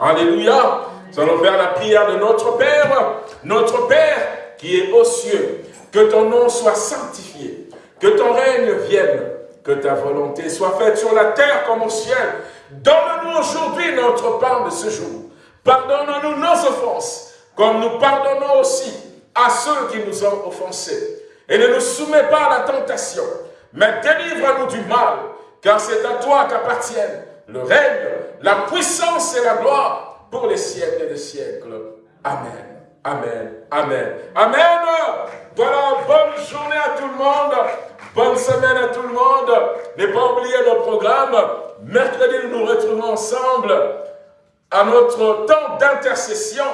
Speaker 3: Alléluia. Nous allons faire la prière de notre Père. Notre Père qui est aux cieux. Que ton nom soit sanctifié. Que ton règne vienne. Que ta volonté soit faite sur la terre comme au ciel. Donne-nous aujourd'hui notre pain de ce jour. Pardonne-nous nos offenses, comme nous pardonnons aussi à ceux qui nous ont offensés. Et ne nous soumets pas à la tentation, mais délivre-nous du mal, car c'est à toi qu'appartiennent le règne, la puissance et la gloire pour les siècles des siècles. Amen. Amen. Amen. Amen. Voilà, bonne journée à tout le monde. Bonne semaine à tout le monde. Ne pas oublier le programme. Mercredi, nous nous retrouvons ensemble à notre temps d'intercession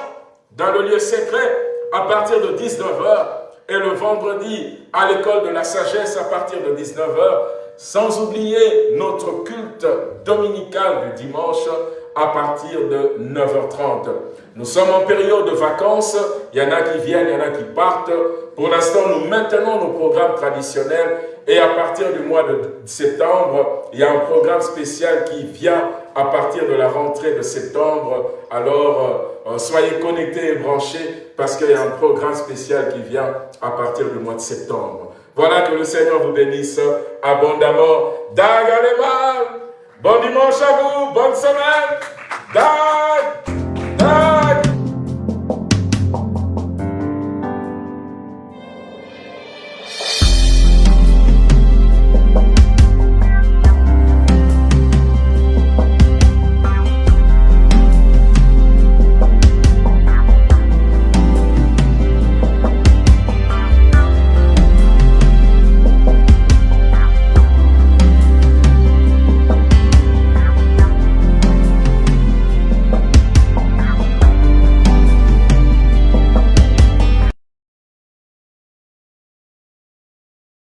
Speaker 3: dans le lieu secret à partir de 19h et le vendredi à l'école de la sagesse à partir de 19h, sans oublier notre culte dominical du dimanche à partir de 9h30. Nous sommes en période de vacances, il y en a qui viennent, il y en a qui partent. Pour l'instant, nous maintenons nos programmes traditionnels et à partir du mois de septembre, il y a un programme spécial qui vient à partir de la rentrée de septembre. Alors, euh, soyez connectés et branchés parce qu'il y a un programme spécial qui vient à partir du mois de septembre. Voilà que le Seigneur vous bénisse abondamment. Dagalema, bon dimanche à vous, bonne semaine.